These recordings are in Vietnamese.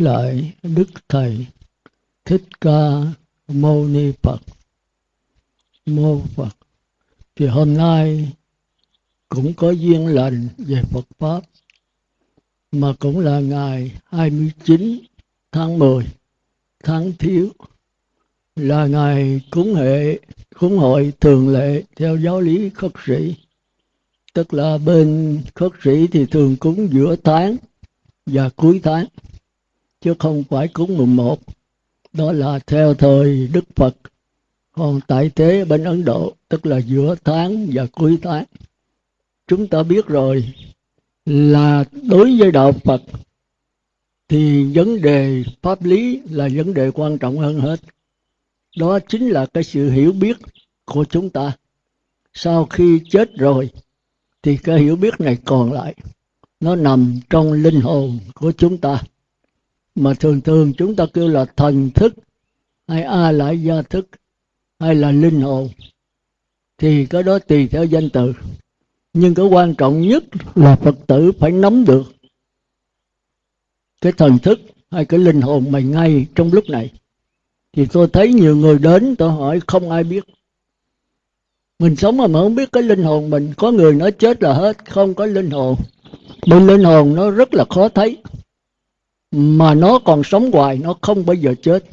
kính lại đức thầy thích ca mâu ni phật. Mô phật. Thì hôm nay cũng có duyên lành về Phật Pháp, mà cũng là ngày 29 tháng 10 tháng thiếu, là ngày cúng hệ, cúng hội thường lệ theo giáo lý khất sĩ. Tức là bên khất sĩ thì thường cúng giữa tháng và cuối tháng chứ không phải cúng mùng một. Đó là theo thời Đức Phật. Còn tại thế bên Ấn Độ, tức là giữa tháng và cuối tháng, chúng ta biết rồi là đối với đạo Phật thì vấn đề pháp lý là vấn đề quan trọng hơn hết. Đó chính là cái sự hiểu biết của chúng ta. Sau khi chết rồi thì cái hiểu biết này còn lại, nó nằm trong linh hồn của chúng ta mà thường thường chúng ta kêu là thần thức, hay a lại gia thức, hay là linh hồn, thì cái đó tùy theo danh từ. Nhưng cái quan trọng nhất là phật tử phải nắm được cái thần thức hay cái linh hồn mày ngay trong lúc này. Thì tôi thấy nhiều người đến, tôi hỏi không ai biết. Mình sống mà mà không biết cái linh hồn mình, có người nói chết là hết, không có linh hồn. Bên linh hồn nó rất là khó thấy mà nó còn sống hoài, nó không bao giờ chết.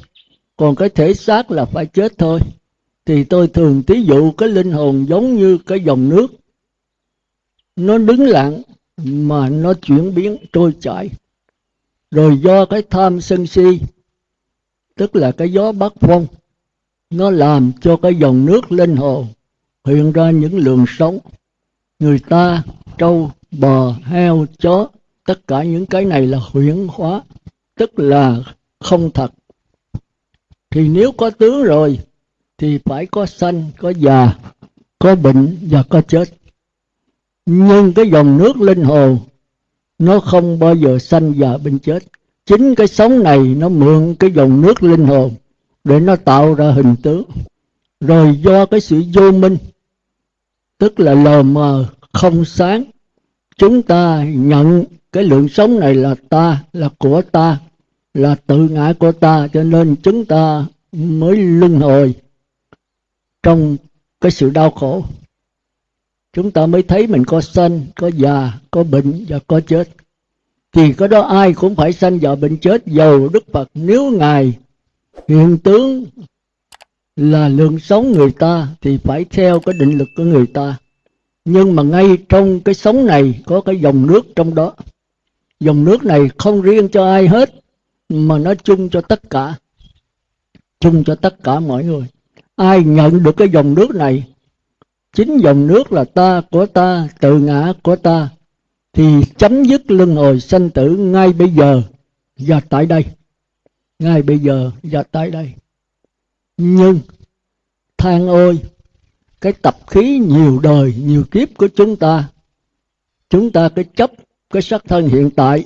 Còn cái thể xác là phải chết thôi. Thì tôi thường thí dụ cái linh hồn giống như cái dòng nước. Nó đứng lặng, mà nó chuyển biến, trôi chảy. Rồi do cái tham sân si, tức là cái gió bắc phong, nó làm cho cái dòng nước linh hồn hiện ra những luồng sống người ta trâu, bò, heo, chó tất cả những cái này là huyễn hóa, tức là không thật. Thì nếu có tướng rồi, thì phải có sanh, có già, có bệnh và có chết. Nhưng cái dòng nước linh hồn nó không bao giờ sanh già bệnh chết. Chính cái sống này, nó mượn cái dòng nước linh hồn để nó tạo ra hình tướng. Rồi do cái sự vô minh, tức là lờ mờ, không sáng, chúng ta nhận cái lượng sống này là ta, là của ta, là tự ngã của ta, cho nên chúng ta mới luân hồi trong cái sự đau khổ. Chúng ta mới thấy mình có sanh, có già, có bệnh và có chết. Thì có đó ai cũng phải sanh và bệnh chết dầu đức phật. Nếu ngài hiện tướng là lượng sống người ta, thì phải theo cái định lực của người ta. Nhưng mà ngay trong cái sống này có cái dòng nước trong đó dòng nước này không riêng cho ai hết, mà nó chung cho tất cả. Chung cho tất cả mọi người. Ai nhận được cái dòng nước này, chính dòng nước là ta của ta, tự ngã của ta, thì chấm dứt luân hồi sanh tử ngay bây giờ và tại đây. Ngay bây giờ và tại đây. Nhưng, than ôi, cái tập khí nhiều đời, nhiều kiếp của chúng ta chúng ta cái chấp cái sắc thân hiện tại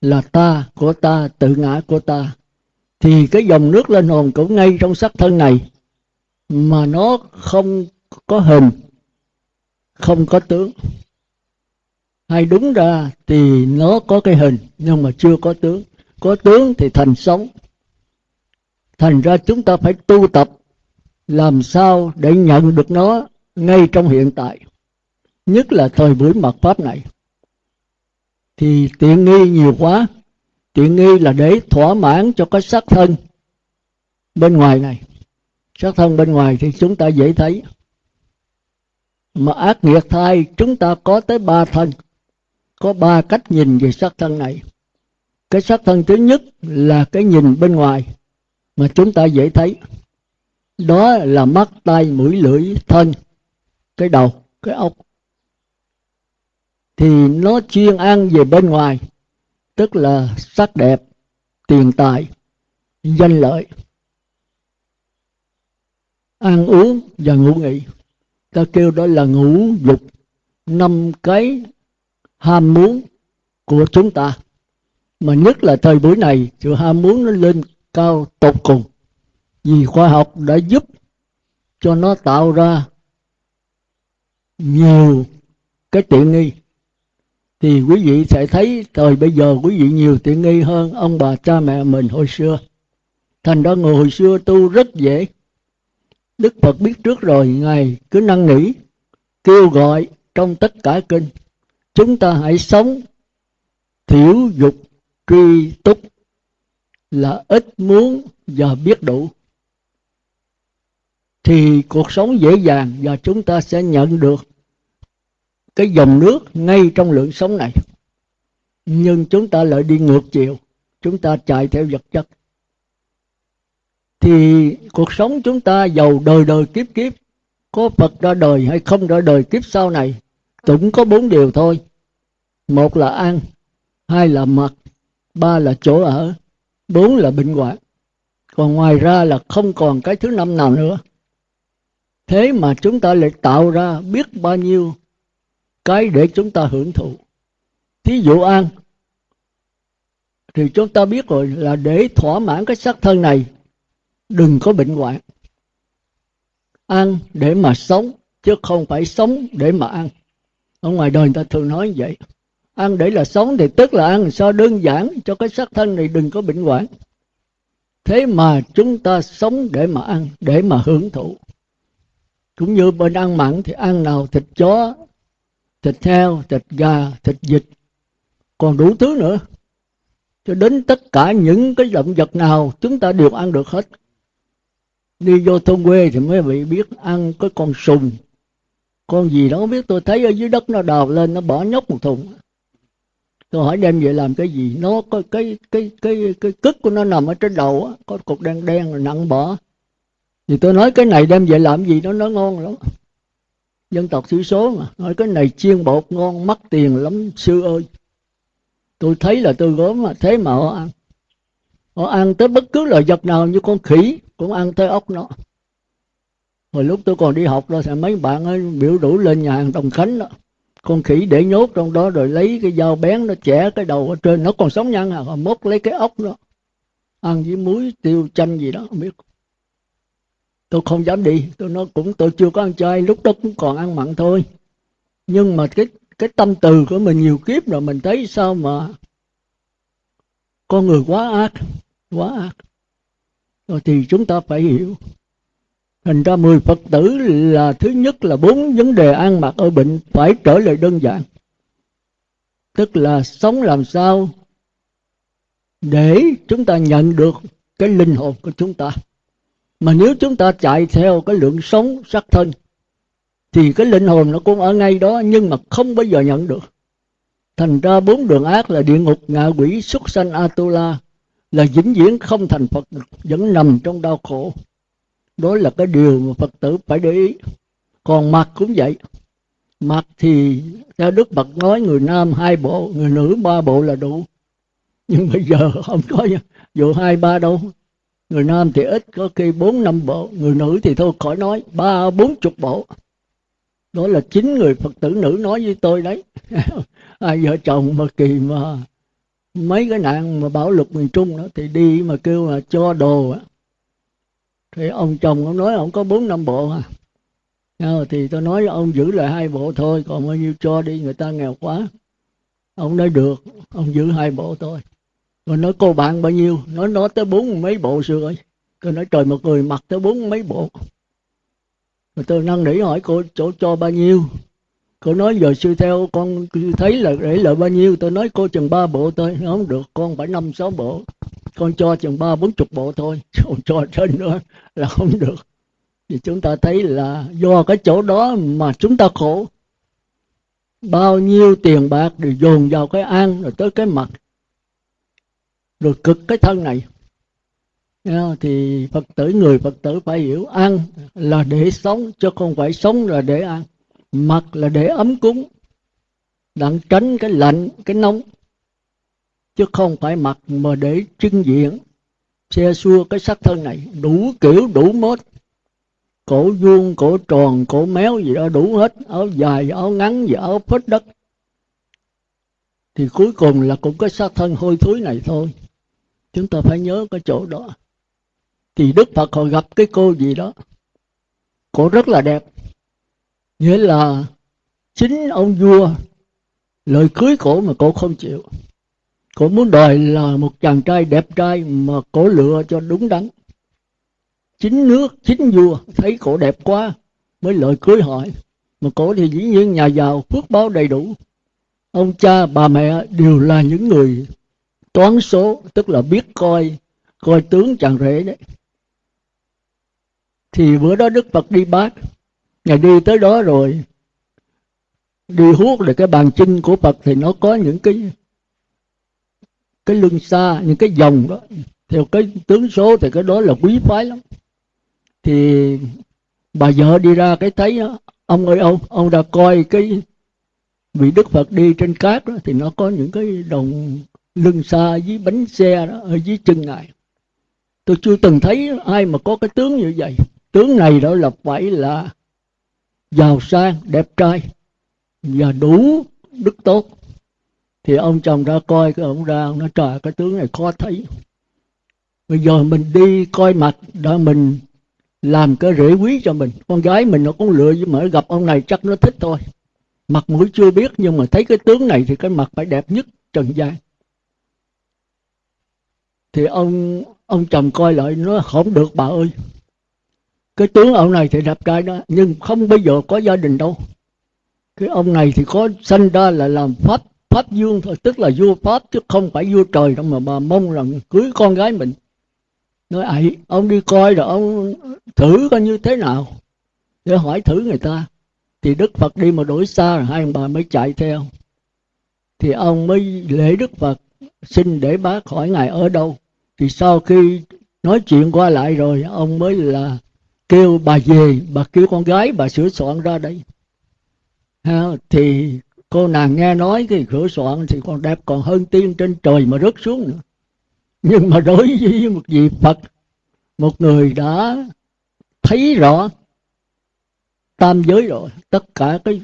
là ta của ta, tự ngã của ta. Thì cái dòng nước lên hồn cũng ngay trong sắc thân này, mà nó không có hình, không có tướng. Hay đúng ra thì nó có cái hình, nhưng mà chưa có tướng. Có tướng thì thành sống. Thành ra chúng ta phải tu tập, làm sao để nhận được nó ngay trong hiện tại. Nhất là thời buổi mật pháp này thì tiện nghi nhiều quá. Tiện nghi là để thỏa mãn cho cái sắc thân bên ngoài này. Sắc thân bên ngoài thì chúng ta dễ thấy. Mà ác nghiệt thai, chúng ta có tới ba thân. Có ba cách nhìn về sắc thân này. Cái sắc thân thứ nhất là cái nhìn bên ngoài mà chúng ta dễ thấy. Đó là mắt tay mũi, lưỡi, thân, cái đầu, cái ốc thì nó chuyên ăn về bên ngoài, tức là sắc đẹp, tiền tài, danh lợi. Ăn uống và ngủ nghỉ. Ta kêu đó là ngũ dục năm cái ham muốn của chúng ta. Mà nhất là thời buổi này, sự ham muốn nó lên cao tột cùng. Vì khoa học đã giúp cho nó tạo ra nhiều cái tiện nghi thì quý vị sẽ thấy thời bây giờ quý vị nhiều tiện nghi hơn ông bà cha mẹ mình hồi xưa. Thành ra người hồi xưa tu rất dễ. Đức phật biết trước rồi, ngài cứ năn nỉ kêu gọi trong tất cả kinh. Chúng ta hãy sống thiểu dục truy túc là ít muốn và biết đủ. Thì cuộc sống dễ dàng và chúng ta sẽ nhận được cái dòng nước ngay trong lượng sống này. Nhưng chúng ta lại đi ngược chiều, chúng ta chạy theo vật chất. Thì cuộc sống chúng ta giàu đời đời kiếp kiếp, có Phật ra đời hay không ra đời kiếp sau này, cũng có bốn điều thôi. Một là ăn, hai là mặc, ba là chỗ ở, bốn là bệnh hoạn. Còn ngoài ra là không còn cái thứ năm nào nữa. Thế mà chúng ta lại tạo ra biết bao nhiêu cái để chúng ta hưởng thụ. Thí dụ ăn, thì chúng ta biết rồi là để thỏa mãn cái xác thân này, đừng có bệnh hoạn. Ăn để mà sống, chứ không phải sống để mà ăn. Ở ngoài đời người ta thường nói như vậy. Ăn để là sống thì tức là ăn sao đơn giản cho cái xác thân này, đừng có bệnh hoạn. Thế mà chúng ta sống để mà ăn, để mà hưởng thụ. Cũng như bên ăn mặn thì ăn nào thịt chó thịt heo, thịt gà, thịt vịt, còn đủ thứ nữa. Cho đến tất cả những cái động vật nào chúng ta đều ăn được hết. Đi vô thôn quê thì mới bị biết ăn cái con sùng. Con gì đó không biết, tôi thấy ở dưới đất nó đào lên, nó bỏ nhóc một thùng. Tôi hỏi đem về làm cái gì? Nó có cái cái cái cái cức của nó nằm ở trên đầu á, có cục đen đen nặng bỏ. Thì tôi nói cái này đem về làm gì nó nó ngon lắm dân tộc thiểu số mà. Nói cái này chiên bột ngon, mắc tiền lắm, sư ơi. Tôi thấy là tôi gốm mà, thế mà họ ăn. Họ ăn tới bất cứ loại vật nào như con khỉ, cũng ăn tới ốc nó. Hồi lúc tôi còn đi học đó, thì mấy bạn ấy biểu đủ lên nhà hàng đồng khánh đó. Con khỉ để nhốt trong đó rồi lấy cái dao bén nó chẻ cái đầu ở trên. Nó còn sống nhăn à mốt lấy cái ốc đó. Ăn với muối tiêu chanh gì đó, không biết tôi không dám đi. Tôi nói cũng, tôi chưa có ăn chay. Lúc đó cũng còn ăn mặn thôi. Nhưng mà cái cái tâm từ của mình nhiều kiếp rồi mình thấy sao mà con người quá ác quá ác. Rồi thì chúng ta phải hiểu. Thành ra mười phật tử là thứ nhất là bốn vấn đề ăn mặc ở bệnh phải trở lại đơn giản. Tức là sống làm sao để chúng ta nhận được cái linh hồn của chúng ta mà nếu chúng ta chạy theo cái lượng sống sắc thân, thì cái linh hồn nó cũng ở ngay đó, nhưng mà không bao giờ nhận được. Thành ra bốn đường ác là địa ngục, ngạ quỷ xuất sanh, atula là vĩnh viễn không thành phật, vẫn nằm trong đau khổ. Đó là cái điều mà phật tử phải để ý. Còn mặt cũng vậy. Mặt thì theo đức phật nói, người nam hai bộ, người nữ ba bộ là đủ. Nhưng bây giờ không có dù hai ba đâu người nam thì ít, có khi bốn, năm bộ. Người nữ thì thôi, khỏi nói. Ba, bốn chục bộ. Đó là chính người phật tử nữ nói với tôi đấy. Ai vợ chồng mà kỳ mà mấy cái nạn mà bão lục miền trung đó, thì đi mà kêu mà cho đồ á. Thì ông chồng ông nói ông có bốn, năm bộ à. Ờ, thì tôi nói ông giữ lại hai bộ thôi, còn bao nhiêu cho đi, người ta nghèo quá. Ông nói được, ông giữ hai bộ thôi rồi nói, cô bạn bao nhiêu? Nói nó tới bốn mấy bộ sư ơi tôi nói, trời, một người mặc tới bốn mấy bộ. Rồi tôi năn nỉ hỏi, cô chỗ cho bao nhiêu? Cô nói, giờ sư theo con thấy là để lợi bao nhiêu? Tôi nói, cô chừng ba bộ thôi. Không được, con phải năm, sáu bộ. Con cho chừng ba, bốn chục bộ thôi. Còn cho trên nữa là không được. Thì chúng ta thấy là do cái chỗ đó mà chúng ta khổ. Bao nhiêu tiền bạc đều dồn vào cái ăn, rồi tới cái mặt rồi cực cái thân này. Thì phật tử, người phật tử phải hiểu ăn là để sống, chứ không phải sống là để ăn. Mặc là để ấm cúng, đặng tránh cái lạnh, cái nóng. Chứ không phải mặc mà để trưng diện xe xua cái sắc thân này. Đủ kiểu, đủ mốt. Cổ vuông, cổ tròn, cổ méo gì đó đủ hết. Áo dài, áo ngắn và áo phết đất. Thì cuối cùng là cũng cái xác thân hôi thối này thôi chúng ta phải nhớ cái chỗ đó. Thì đức phật họ gặp cái cô gì đó, cô rất là đẹp. Nghĩa là chính ông vua, lời cưới cổ mà cổ không chịu. Cổ muốn đòi là một chàng trai đẹp trai mà cổ lựa cho đúng đắn. Chính nước, chính vua thấy cổ đẹp quá mới lời cưới hỏi. Mà cổ thì dĩ nhiên nhà giàu, phước báo đầy đủ. Ông cha, bà mẹ đều là những người toán số, tức là biết coi coi tướng chàng rể đấy. Thì bữa đó đức phật đi bát. Ngày đi tới đó rồi, đi huốt là cái bàn chân của phật thì nó có những cái cái lưng xa, những cái dòng đó. Theo cái tướng số thì cái đó là quý phái lắm. Thì bà vợ đi ra cái thấy ông ơi, ông ông đã coi cái vị đức phật đi trên cát đó, thì nó có những cái đồng lưng xa dưới bánh xe đó ở dưới chân ngài. Tôi chưa từng thấy ai mà có cái tướng như vậy. Tướng này đó là phải là giàu sang, đẹp trai và đủ đức tốt. Thì ông chồng ra coi cái ông ra, ông nói, trời, cái tướng này khó thấy. Bây giờ mình đi coi mặt đó mình làm cái rễ quý cho mình. Con gái mình nó cũng lựa nhưng mà gặp ông này chắc nó thích thôi. Mặt mũi chưa biết, nhưng mà thấy cái tướng này thì cái mặt phải đẹp nhất trần gian thì ông ông chồng coi lại, nó không được, bà ơi. Cái tướng ông này thì đẹp trai đó, nhưng không bây giờ có gia đình đâu. Cái ông này thì có sanh ra là làm pháp pháp dương thôi, tức là vua pháp, chứ không phải vua trời đâu mà bà mong rằng cưới con gái mình. Nói, ấy, ông đi coi rồi ông thử coi như thế nào. Để hỏi thử người ta. Thì đức phật đi mà đổi xa rồi hai ông bà mới chạy theo. Thì ông mới lễ đức phật, xin để bác hỏi ngài ở đâu thì sau khi nói chuyện qua lại rồi ông mới là kêu bà về bà kêu con gái bà sửa soạn ra đây. Ha, thì cô nàng nghe nói cái sửa soạn thì còn đẹp còn hơn tiên trên trời mà rớt xuống nữa. Nhưng mà đối với một vị phật một người đã thấy rõ tam giới rồi tất cả cái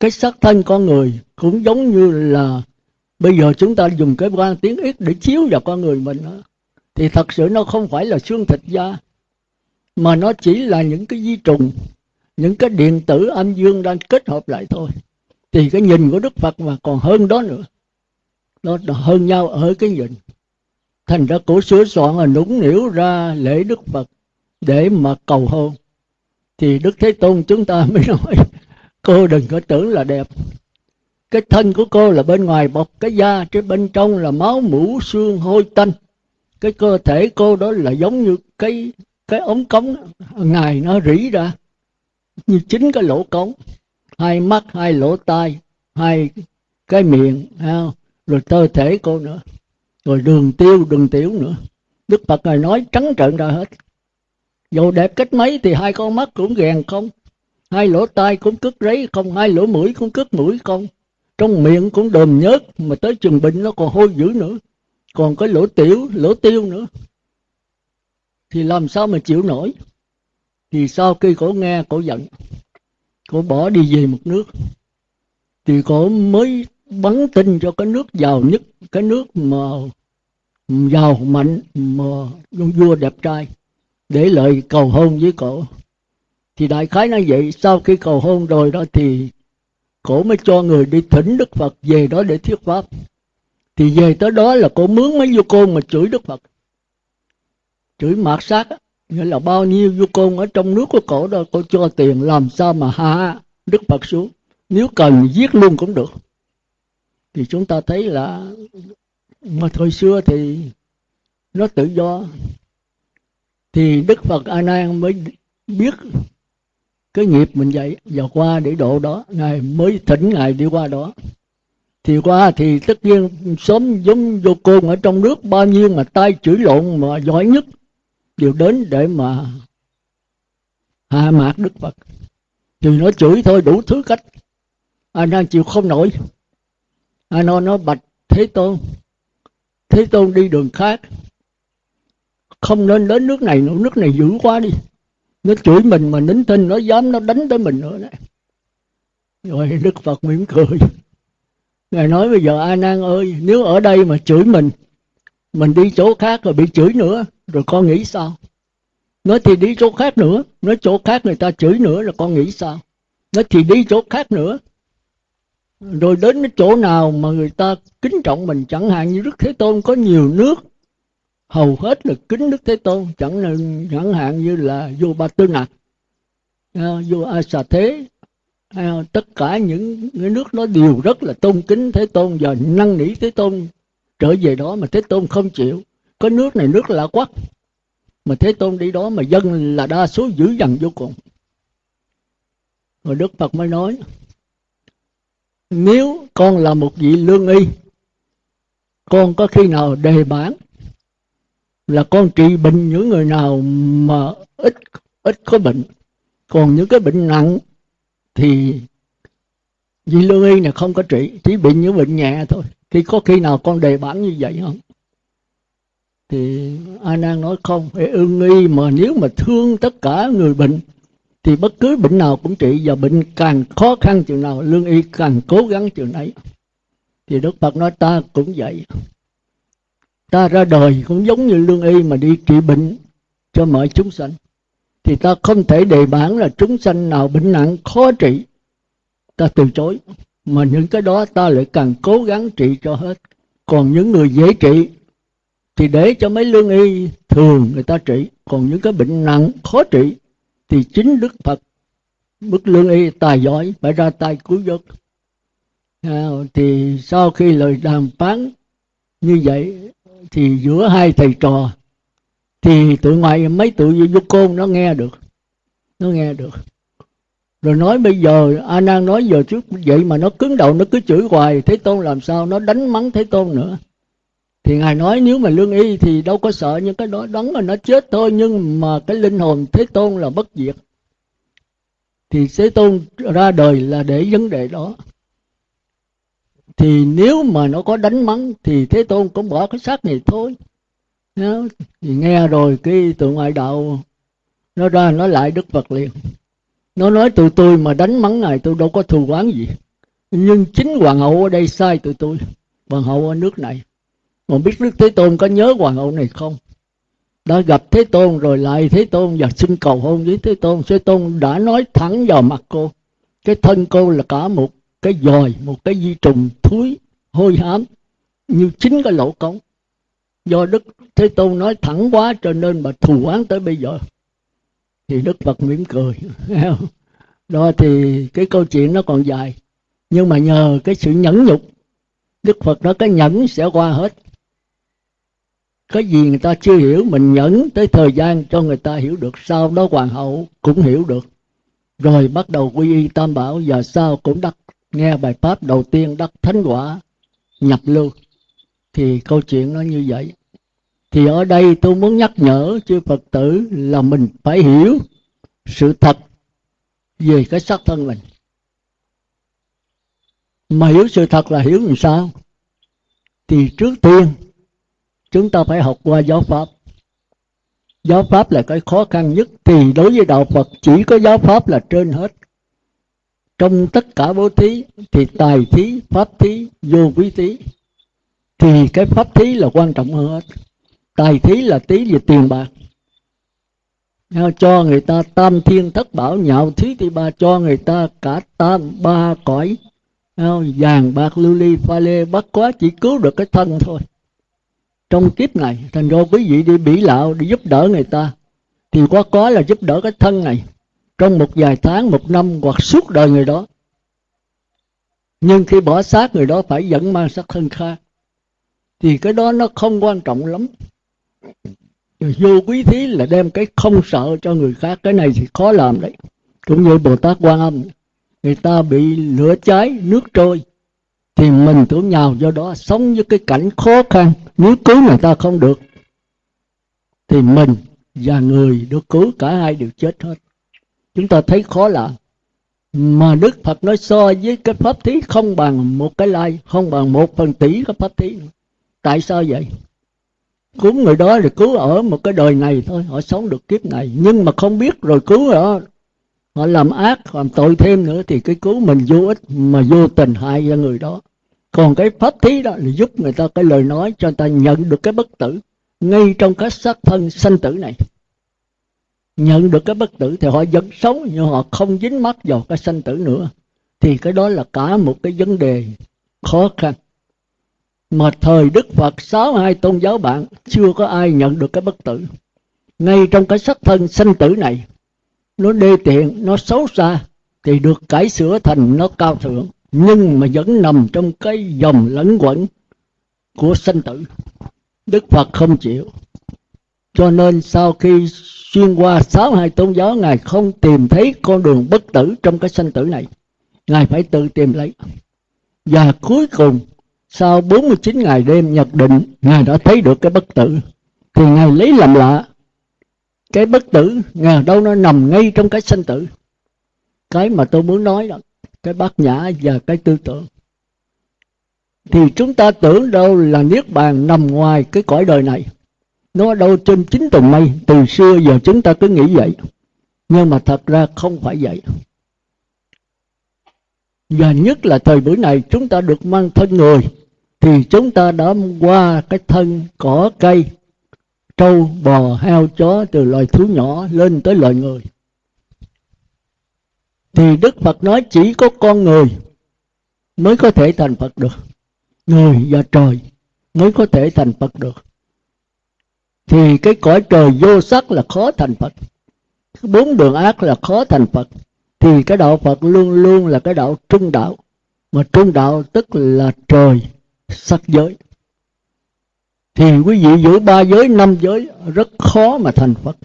cái sắc thân con người cũng giống như là bây giờ chúng ta dùng cái quan tiếng ít để chiếu vào con người mình đó. thì thật sự nó không phải là xương thịt da, mà nó chỉ là những cái di trùng, những cái điện tử âm dương đang kết hợp lại thôi. Thì cái nhìn của đức phật mà còn hơn đó nữa. Nó hơn nhau ở cái nhìn. Thành ra cổ sửa soạn là nũng nỉu ra lễ đức phật để mà cầu hôn. Thì đức thế tôn chúng ta mới nói, cô đừng có tưởng là đẹp cái thân của cô là bên ngoài bọc, cái da chứ bên trong là máu mũ xương hôi tanh. Cái cơ thể cô đó là giống như cái cái ống cống ngài nó rỉ ra, như chính cái lỗ cống. Hai mắt, hai lỗ tai, hai cái miệng rồi cơ thể cô nữa. Rồi đường tiêu, đường tiểu nữa. Đức phật ngài nói trắng trợn ra hết. Dù đẹp cách mấy thì hai con mắt cũng gèn không? Hai lỗ tai cũng cứt rấy không? Hai lỗ mũi cũng cứt mũi không? Trong miệng cũng đờm nhớt, mà tới chừng bệnh nó còn hôi dữ nữa. Còn cái lỗ tiểu, lỗ tiêu nữa. Thì làm sao mà chịu nổi? Thì sau khi cổ nghe, cổ giận. Cổ bỏ đi về một nước. Thì cổ mới bắn tin cho cái nước giàu nhất, cái nước mà giàu mạnh, mà vua đẹp trai, để lời cầu hôn với cổ. Thì đại khái nói vậy, sau khi cầu hôn rồi đó thì cổ mới cho người đi thỉnh đức phật về đó để thuyết pháp. Thì về tới đó là cổ mướn mấy du côn mà chửi đức phật. Chửi mạt sát, nghĩa là bao nhiêu du côn ở trong nước của cổ đó, cổ cho tiền làm sao mà hạ đức phật xuống. Nếu cần giết luôn cũng được. Thì chúng ta thấy là mà thời xưa thì nó tự do. Thì đức phật a nan mới biết cái nghiệp mình dạy và qua để độ đó, ngài mới thỉnh ngài đi qua đó. Thì qua thì tất nhiên sớm giống vô côn ở trong nước, bao nhiêu mà tay chửi lộn mà giỏi nhất, đều đến để mà hạ mạc đức phật. Thì nó chửi thôi, đủ thứ cách. A đang chịu không nổi. A nói nó bạch thế tôn thế tôn đi đường khác. Không nên đến nước này nữa, nước này dữ quá đi nó chửi mình mà nín thinh, nó dám, nó đánh tới mình nữa đấy. Rồi đức phật mỉm cười. Ngài nói bây giờ a nan ơi, nếu ở đây mà chửi mình mình đi chỗ khác rồi bị chửi nữa, rồi con nghĩ sao? Nói thì đi chỗ khác nữa, nói chỗ khác người ta chửi nữa là con nghĩ sao? Nói thì đi chỗ khác nữa. Rồi đến cái chỗ nào mà người ta kính trọng mình, chẳng hạn như đức thế tôn có nhiều nước hầu hết là kính đức thế tôn, chẳng là chẳng hạn như là vua ba tư nặc à, vua a xà thế à, tất cả những cái nước đó đều rất là tôn kính thế tôn và năn nỉ thế tôn. Trở về đó mà thế tôn không chịu. Có nước này nước lạ quắc mà thế tôn đi đó mà dân là đa số dữ dằn vô cùng. Rồi đức phật mới nói, nếu con là một vị lương y, con có khi nào đề bản là con trị bệnh những người nào mà ít ít có bệnh. Còn những cái bệnh nặng thì vị lương y này không có trị, chỉ bị những bệnh nhẹ thôi. Thì có khi nào con đề bản như vậy không? Thì a nan nói không, phải ương nghi mà nếu mà thương tất cả người bệnh thì bất cứ bệnh nào cũng trị. Và bệnh càng khó khăn chừng nào, lương y càng cố gắng chừng ấy. Thì đức phật nói ta cũng vậy ta ra đời cũng giống như lương y mà đi trị bệnh cho mọi chúng sanh. Thì ta không thể đề bản là chúng sanh nào bệnh nặng khó trị. Ta từ chối. Mà những cái đó ta lại càng cố gắng trị cho hết. Còn những người dễ trị thì để cho mấy lương y thường người ta trị. Còn những cái bệnh nặng khó trị thì chính đức phật bức lương y tài giỏi phải ra tay cứu vớt. À, thì sau khi lời đàm phán như vậy thì giữa hai thầy trò thì tụi ngoài mấy tụi vô côn nó nghe được, nó nghe được. Rồi nói bây giờ, a nan nói giờ trước vậy mà nó cứng đầu, nó cứ chửi hoài, thế tôn làm sao? Nó đánh mắng thế tôn nữa. Thì ngài nói nếu mà lương y thì đâu có sợ những cái đó đắng là nó chết thôi, nhưng mà cái linh hồn thế tôn là bất diệt. Thì thế tôn ra đời là để vấn đề đó thì nếu mà nó có đánh mắng, thì thế tôn cũng bỏ cái xác này thôi. Thì nghe rồi cái tụi ngoại đạo, nó ra, nó lại đức phật liền. Nó nói, tụi tôi mà đánh mắng này, tôi đâu có thù oán gì. Nhưng chính hoàng hậu ở đây sai tụi tôi, hoàng hậu ở nước này. Mà biết đức thế tôn có nhớ hoàng hậu này không? Đã gặp thế tôn rồi, lại thế tôn và xin cầu hôn với thế tôn. Thế tôn đã nói thẳng vào mặt cô, cái thân cô là cả một cái dòi, một cái di trùng thúi, hôi hám, như chính cái lỗ cống. Do đức thế tôn nói thẳng quá cho nên mà thù oán tới bây giờ. Thì đức phật mỉm cười. Đó thì cái câu chuyện nó còn dài. Nhưng mà nhờ cái sự nhẫn nhục, đức phật nói cái nhẫn sẽ qua hết. Cái gì người ta chưa hiểu, mình nhẫn tới thời gian cho người ta hiểu được. Sau đó hoàng hậu cũng hiểu được. Rồi bắt đầu quy y tam bảo và sau cũng đắc nghe bài pháp đầu tiên đắc thánh quả nhập lưu, thì câu chuyện nó như vậy. Thì ở đây tôi muốn nhắc nhở chư phật tử là mình phải hiểu sự thật về cái xác thân mình. Mà hiểu sự thật là hiểu làm sao? Thì trước tiên, chúng ta phải học qua giáo pháp. Giáo pháp là cái khó khăn nhất, thì đối với đạo phật chỉ có giáo pháp là trên hết trong tất cả bố thí thì tài thí, pháp thí, vô quý thí. Thì cái pháp thí là quan trọng hơn hết. Tài thí là tí về tiền bạc. Cho người ta tam thiên thất bảo nhạo thí thì ba cho người ta cả tam ba cõi. Vàng, bạc, lưu ly, pha lê, bắt quá chỉ cứu được cái thân thôi. Trong kiếp này, thành ra quý vị đi bỉ lạo, đi giúp đỡ người ta. Thì quá có là giúp đỡ cái thân này trong một vài tháng, một năm hoặc suốt đời người đó. Nhưng khi bỏ xác người đó phải vẫn mang xác thân khác thì cái đó nó không quan trọng lắm. Vô quý thí là đem cái không sợ cho người khác, cái này thì khó làm đấy. Cũng như bồ tát quan âm, người ta bị lửa cháy, nước trôi, thì mình tưởng nhào do đó, sống với cái cảnh khó khăn, nếu cứu người ta không được, thì mình và người được cứu, cả hai đều chết hết chúng ta thấy khó lạ. Mà đức phật nói so với cái pháp thí không bằng một cái lai, không bằng một phần tỷ cái pháp thí. Tại sao vậy? Cứu người đó là cứu ở một cái đời này thôi, họ sống được kiếp này. Nhưng mà không biết rồi cứu họ họ làm ác, làm tội thêm nữa thì cái cứu mình vô ích mà vô tình hại cho người đó. Còn cái pháp thí đó là giúp người ta cái lời nói cho người ta nhận được cái bất tử ngay trong cái xác thân sanh tử này nhận được cái bất tử thì họ vẫn sống, nhưng họ không dính mắc vào cái sanh tử nữa. Thì cái đó là cả một cái vấn đề khó khăn. Mà thời Đức Phật sáu hai tôn giáo bạn, chưa có ai nhận được cái bất tử. Ngay trong cái sắc thân sanh tử này, nó đê tiện, nó xấu xa, thì được cải sửa thành nó cao thượng. Nhưng mà vẫn nằm trong cái dòng lẫn quẩn của sanh tử. Đức phật không chịu. Cho nên sau khi xuyên qua sáu hai tôn giáo, ngài không tìm thấy con đường bất tử trong cái sanh tử này. Ngài phải tự tìm lấy. Và cuối cùng, sau 49 ngày đêm nhập định, ngài đã thấy được cái bất tử. Thì ngài lấy làm lạ, cái bất tử ngờ đâu nó nằm ngay trong cái sanh tử. Cái mà tôi muốn nói đó, cái bát nhã và cái tư tưởng. Thì chúng ta tưởng đâu là niết bàn nằm ngoài cái cõi đời này nó đâu trên chín tầng mây từ xưa giờ chúng ta cứ nghĩ vậy. Nhưng mà thật ra không phải vậy. Và nhất là thời buổi này chúng ta được mang thân người, thì chúng ta đã qua cái thân, cỏ, cây, trâu, bò, heo, chó từ loài thú nhỏ lên tới loài người. Thì đức phật nói chỉ có con người mới có thể thành phật được. Người và trời mới có thể thành phật được thì cái cõi trời vô sắc là khó thành phật. Bốn đường ác là khó thành phật. Thì cái đạo phật luôn luôn là cái đạo trung đạo. Mà trung đạo tức là trời, sắc giới. Thì quý vị giữ ba giới, năm giới, rất khó mà thành phật.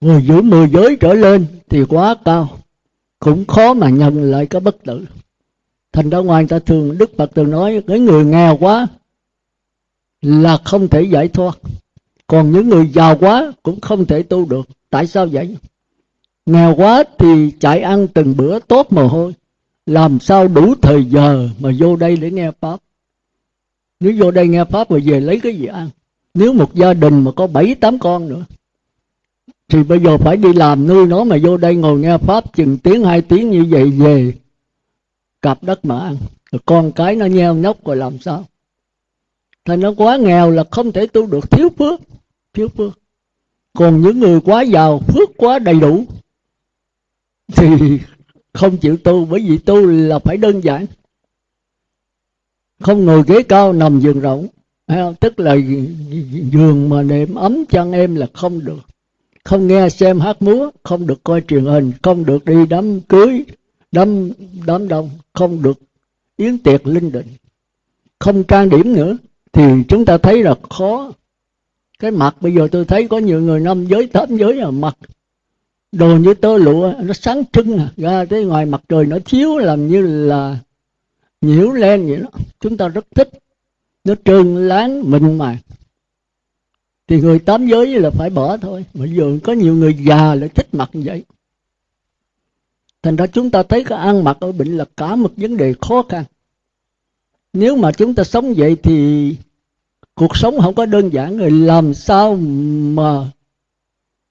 Người giữ mười giới trở lên thì quá cao. Cũng khó mà nhận lại cái bất tử. Thành ra ngoài ta thường, đức phật thường nói, cái người nghèo quá là không thể giải thoát. Còn những người giàu quá cũng không thể tu được. Tại sao vậy? Nghèo quá thì chạy ăn từng bữa tốt mồ hôi. Làm sao đủ thời giờ mà vô đây để nghe pháp? Nếu vô đây nghe pháp rồi về lấy cái gì ăn? Nếu một gia đình mà có bảy, tám con nữa, thì bây giờ phải đi làm nuôi nó mà vô đây ngồi nghe pháp chừng tiếng, hai tiếng như vậy về, cặp đất mà ăn. Rồi con cái nó nheo nhóc rồi làm sao? Thành nó quá nghèo là không thể tu được, thiếu phước thiếu phước. Còn những người quá giàu, phước quá đầy đủ, thì không chịu tu, bởi vì tu là phải đơn giản. Không ngồi ghế cao nằm giường rộng tức là giường mà nệm ấm chân em là không được. Không nghe xem hát múa, không được coi truyền hình, không được đi đám cưới, đám đám đông, không được. Yến tiệc linh đình không trang điểm nữa thì chúng ta thấy là khó. Cái mặt bây giờ tôi thấy có nhiều người năm giới tám giới là mặt đồ như tơ lụa, nó sáng trưng à. ra tới ngoài mặt trời nó chiếu làm như là nhiễu lên vậy đó. Chúng ta rất thích. Nó trơn láng, mịn màng. Thì người tám giới là phải bỏ thôi. Mà giờ có nhiều người già lại thích mặt như vậy. Thành ra chúng ta thấy cái ăn mặc ở bệnh là cả một vấn đề khó khăn nếu mà chúng ta sống vậy thì cuộc sống không có đơn giản rồi, làm sao mà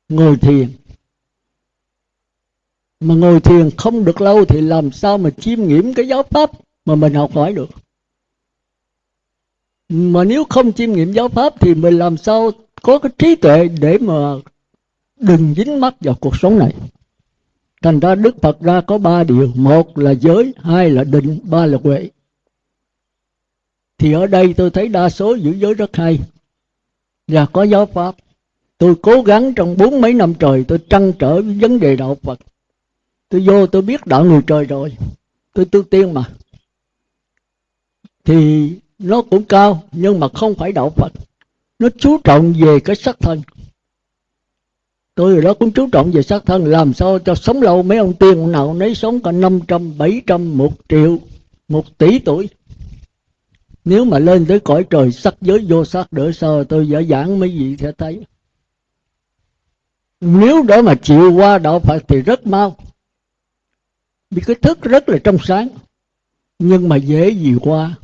ngồi thiền? Mà ngồi thiền không được lâu thì làm sao mà chiêm nghiệm cái giáo pháp mà mình học hỏi được? Mà nếu không chiêm nghiệm giáo pháp thì mình làm sao có cái trí tuệ để mà đừng dính mắc vào cuộc sống này? Thành ra đức phật ra có ba điều. Một là giới, hai là định, ba là huệ thì ở đây tôi thấy đa số giữ giới rất hay. Và có giáo pháp. Tôi cố gắng trong bốn mấy năm trời tôi trăn trở với vấn đề đạo phật. Tôi vô tôi biết đạo người trời rồi. Tôi tu tiên mà. Thì nó cũng cao, nhưng mà không phải đạo phật. Nó chú trọng về cái sắc thân. Tôi đó cũng chú trọng về sắc thân. Làm sao cho sống lâu mấy ông tiên nào nấy sống cả năm trăm, bảy trăm, một triệu, một tỷ tuổi nếu mà lên tới cõi trời, sắc giới vô sắc đỡ sao tôi giả giảng mấy vị sẽ thấy. Nếu đó mà chịu qua đạo Phật thì rất mau. Vì cái thức rất là trong sáng, nhưng mà dễ gì qua.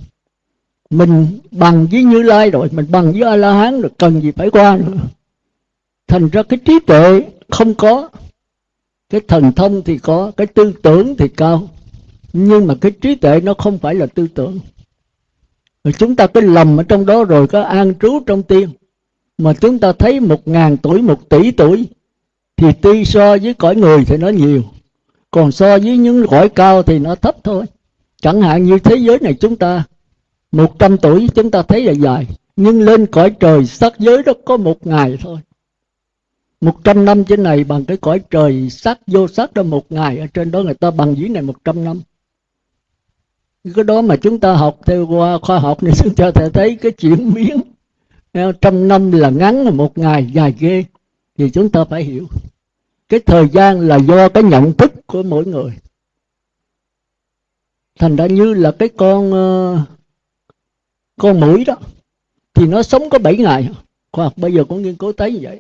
Mình bằng với như lai rồi, mình bằng với a la hán rồi, cần gì phải qua nữa. Thành ra cái trí tuệ không có, cái thần thông thì có, cái tư tưởng thì cao. Nhưng mà cái trí tuệ nó không phải là tư tưởng rồi chúng ta cứ lầm ở trong đó rồi có an trú trong tiên. Mà chúng ta thấy một ngàn tuổi, một tỷ tuổi, thì tuy so với cõi người thì nó nhiều. Còn so với những cõi cao thì nó thấp thôi. Chẳng hạn như thế giới này chúng ta, một trăm tuổi chúng ta thấy là dài. Nhưng lên cõi trời sắc giới đó có một ngày thôi. Một trăm năm trên này bằng cái cõi trời sắc vô sắc đó một ngày. Ở trên đó người ta bằng dưới này một trăm năm cái đó mà chúng ta học theo qua khoa học này chúng ta thấy cái chuyển biến. Trăm năm là ngắn là một ngày, dài ghê. Thì chúng ta phải hiểu. Cái thời gian là do cái nhận thức của mỗi người. Thành ra như là cái con ờ, con mũi đó, thì nó sống có 7 ngày. Khoa học bây giờ cũng nghiên cứu thấy như vậy.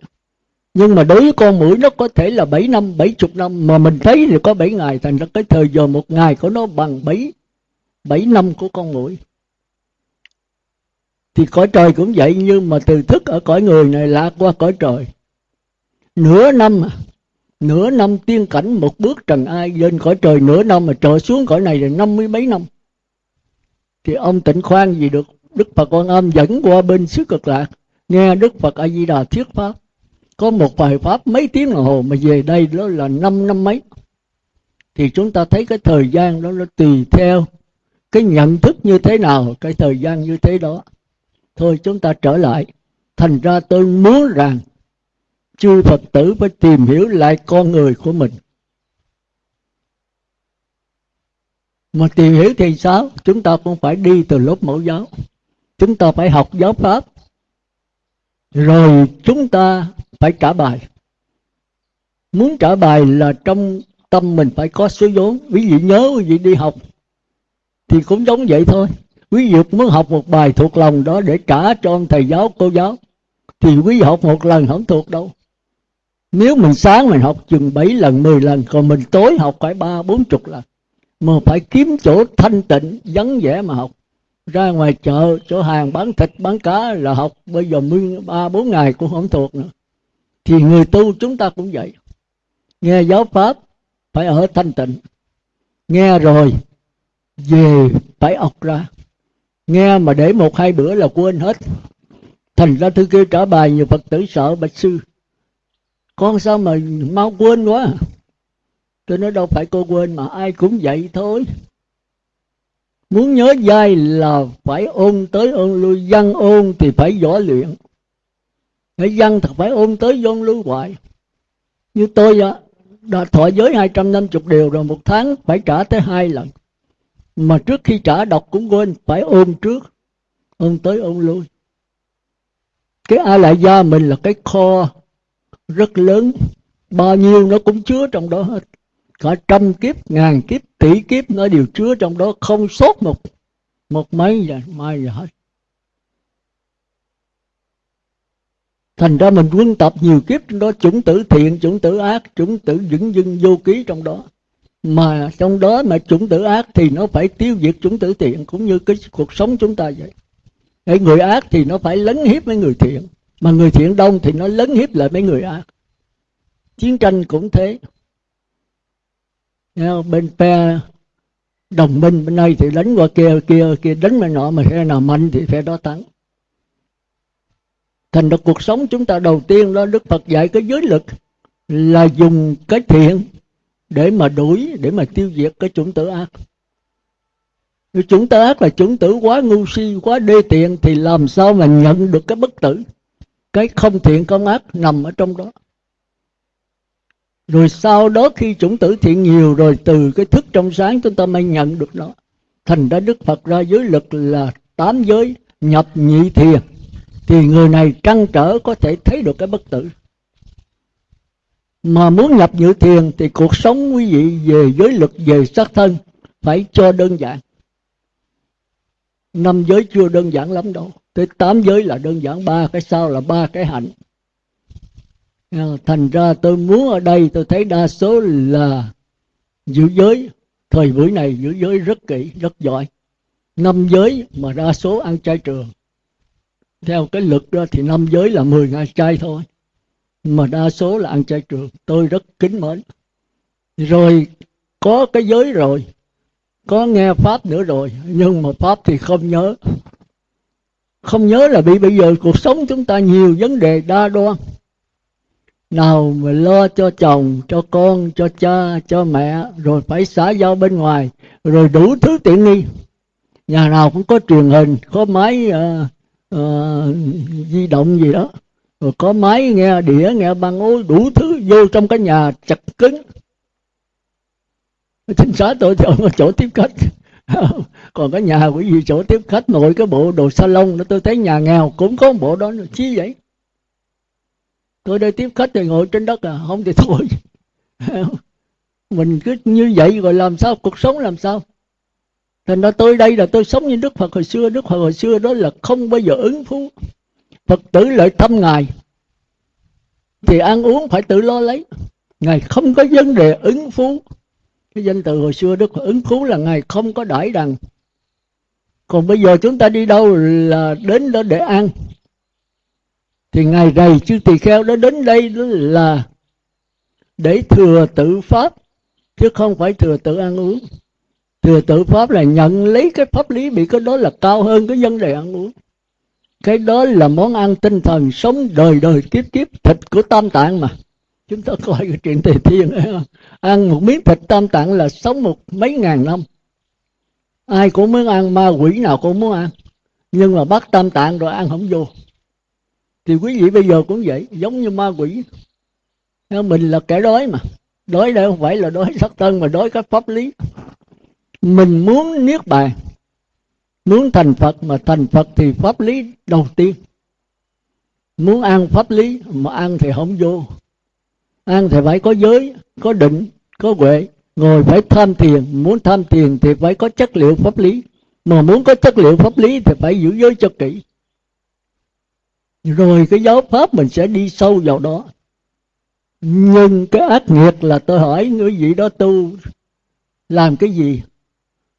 Nhưng mà đối với con mũi nó có thể là 7 năm 70 năm, mà mình thấy thì có 7 ngày. Thành ra cái thời giờ một ngày của nó bằng 7 bảy năm của con mũi. Thì cõi trời cũng vậy, nhưng mà từ thức ở cõi người này lạc qua cõi trời. Nửa năm à, nửa năm tiên cảnh một bước trần ai lên cõi trời, nửa năm mà trở xuống cõi này là năm mươi mấy năm. Thì ông tịnh khoan gì được đức phật quan âm dẫn qua bên xứ cực lạc, nghe đức phật a di đà thuyết pháp. Có một bài pháp mấy tiếng đồng hồ mà về đây đó là năm năm mấy. Thì chúng ta thấy cái thời gian đó nó tùy theo cái nhận thức như thế nào, cái thời gian như thế đó. Thôi chúng ta trở lại. Thành ra tôi muốn rằng chư phật tử phải tìm hiểu lại con người của mình. Mà tìm hiểu thì sao? Chúng ta cũng phải đi từ lớp mẫu giáo. Chúng ta phải học giáo pháp. Rồi chúng ta phải trả bài. Muốn trả bài là trong tâm mình phải có số vốn. Quý vị nhớ quý vị đi học thì cũng giống vậy thôi. Quý vị muốn học một bài thuộc lòng đó để trả cho ông thầy giáo, cô giáo. Thì quý vị học một lần không thuộc đâu. Nếu mình sáng mình học chừng 7 lần 10 lần, còn mình tối học phải ba, bốn chục lần. Mà phải kiếm chỗ thanh tịnh, vắng vẻ mà học. Ra ngoài chợ, chỗ hàng bán thịt, bán cá là học. Bây giờ ba, bốn ngày cũng không thuộc nữa. Thì người tu chúng ta cũng vậy. Nghe giáo pháp phải ở thanh tịnh. Nghe rồi về phải ọc ra. Nghe mà để một hai bữa là quên hết. Thành ra thư kêu trả bài, nhiều phật tử sợ, bạch sư. Con sao mà mau quên quá? Tôi nói đâu phải cô quên mà ai cũng vậy thôi. Muốn nhớ dai là phải ôn tới ôn lui, văn ôn thì phải võ luyện. Phải văn thật phải ôn tới ôn lui hoài. Như tôi đã thọ giới 250 điều rồi, một tháng phải trả tới hai lần mà trước khi trả đọc cũng quên, phải ôn trước. Ôn tới ôn lui. Cái a lại gia mình là cái kho rất lớn. Bao nhiêu nó cũng chứa trong đó hết. Cả trăm kiếp, ngàn kiếp, tỷ kiếp nó đều chứa trong đó. Không sót một một mấy giờ mai giờ hết. Thành ra mình quân tập nhiều kiếp trong đó. Chủng tử thiện, chủng tử ác, chủng tử vững dưng vô ký trong đó mà trong đó mà chủng tử ác thì nó phải tiêu diệt chủng tử thiện, cũng như cái cuộc sống chúng ta vậy. Cái người ác thì nó phải lấn hiếp mấy người thiện. Mà người thiện đông thì nó lấn hiếp lại mấy người ác. Chiến tranh cũng thế. Bên phe đồng minh, bên đây thì đánh qua kia kia kia đánh bên nọ, mà phe nào mạnh thì phe đó thắng. Thành ra cuộc sống chúng ta đầu tiên đó, đức phật dạy cái giới lực là dùng cái thiện để mà đuổi, để mà tiêu diệt cái chủng tử ác. Nếu chủng tử ác là chủng tử quá ngu si, quá đê tiện, thì làm sao mà nhận được cái bất tử? Cái không thiện không ác nằm ở trong đó. Rồi sau đó khi chủng tử thiện nhiều rồi, từ cái thức trong sáng chúng ta mới nhận được nó. Thành ra đức phật ra giới lực là tám giới nhập nhị thiền. Thì người này trăn trở có thể thấy được cái bất tử mà muốn nhập dự thiền thì cuộc sống quý vị về giới luật, về xác thân phải cho đơn giản. Năm giới chưa đơn giản lắm đâu. Tới tám giới là đơn giản, ba cái sau là ba cái hạnh. À, thành ra tôi muốn ở đây tôi thấy đa số là giữ giới. Thời buổi này giữ giới rất kỹ, rất giỏi. Năm giới mà đa số ăn chay trường. Theo cái luật đó thì năm giới là 10 ngày chay thôi mà đa số là ăn chay trường tôi rất kính mến. Rồi có cái giới rồi. Có nghe pháp nữa rồi. Nhưng mà pháp thì không nhớ. Không nhớ là bị bây giờ cuộc sống chúng ta nhiều vấn đề đa đoan. Nào mà lo cho chồng cho con cho cha cho mẹ rồi phải xã giao bên ngoài rồi đủ thứ tiện nghi. Nhà nào cũng có truyền hình có máy uh, uh, di động gì đó rồi có máy nghe, đĩa nghe băng ối đủ thứ vô trong cái nhà chặt cứng. Chính xác tôi thì ở chỗ tiếp khách. Còn cái nhà của gì chỗ tiếp khách, nội cái bộ đồ salon đó, tôi thấy nhà nghèo cũng có một bộ đó chi vậy. Tôi đây tiếp khách thì ngồi trên đất à không thì thôi. Mình cứ như vậy rồi làm sao, cuộc sống làm sao? Thành ra tôi đây là tôi sống như đức phật hồi xưa. Đức phật hồi xưa đó là không bao giờ ứng phú phật tử lợi thăm ngài, thì ăn uống phải tự lo lấy. Ngài không có vấn đề ứng phú. Cái danh từ hồi xưa đức phật ứng phú là ngài không có đãi đằng. Còn bây giờ chúng ta đi đâu là đến đó để ăn. Thì ngài rầy chư tỳ kheo đó đến đây đó là để thừa tự pháp, chứ không phải thừa tự ăn uống. Thừa tự pháp là nhận lấy cái pháp lý bị cái đó là cao hơn cái vấn đề ăn uống cái đó là món ăn tinh thần sống đời đời kiếp kiếp, thịt của tam tạng mà. Chúng ta coi cái chuyện tề thiên ăn một miếng thịt tam tạng là sống một mấy ngàn năm. Ai cũng muốn ăn, ma quỷ nào cũng muốn ăn. Nhưng mà bắt tam tạng rồi ăn không vô. Thì quý vị bây giờ cũng vậy, giống như ma quỷ. Mình là kẻ đói mà. Đói đây không phải là đói sắc thân mà đói các pháp lý. Mình muốn niết bàn muốn thành phật mà thành phật thì pháp lý đầu tiên. Muốn ăn pháp lý mà ăn thì không vô. Ăn thì phải có giới, có định, có huệ. Ngồi phải tham thiền, muốn tham thiền thì phải có chất liệu pháp lý. Mà muốn có chất liệu pháp lý thì phải giữ giới cho kỹ. Rồi cái giáo pháp mình sẽ đi sâu vào đó. Nhưng cái ác nghiệt là tôi hỏi người vị đó tu làm cái gì?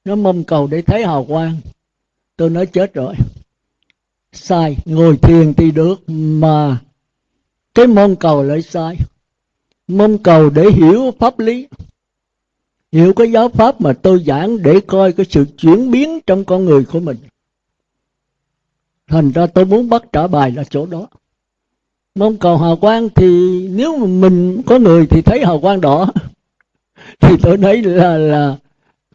Nó mong cầu để thấy hào quang tôi nói chết rồi. Sai, ngồi thiền thì được, mà cái mong cầu lại sai. Mong cầu để hiểu pháp lý. Hiểu cái giáo pháp mà tôi giảng để coi cái sự chuyển biến trong con người của mình. Thành ra tôi muốn bắt trả bài là chỗ đó. Mong cầu hào quang thì nếu mà mình có người thì thấy hào quang đỏ. Thì tôi thấy là là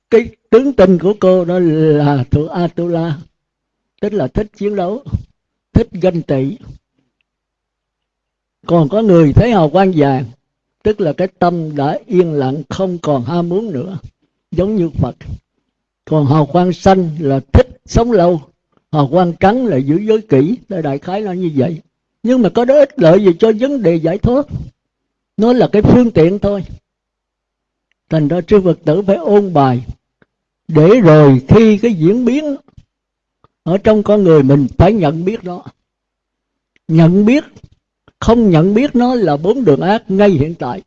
cái tướng tình của cô đó là thuộc Atula. Tức là thích chiến đấu, thích ganh tị. Còn có người thấy hào quang vàng, tức là cái tâm đã yên lặng, không còn ham muốn nữa. Giống như Phật. Còn hào quang xanh là thích sống lâu. Hào quang trắng là giữ giới kỹ đại khái là như vậy. Nhưng mà có đó ích lợi gì cho vấn đề giải thoát. Nó là cái phương tiện thôi. Thành ra sư Phật tử phải ôn bài để rồi khi cái diễn biến ở trong con người mình phải nhận biết đó nhận biết, không nhận biết nó là bốn đường ác ngay hiện tại.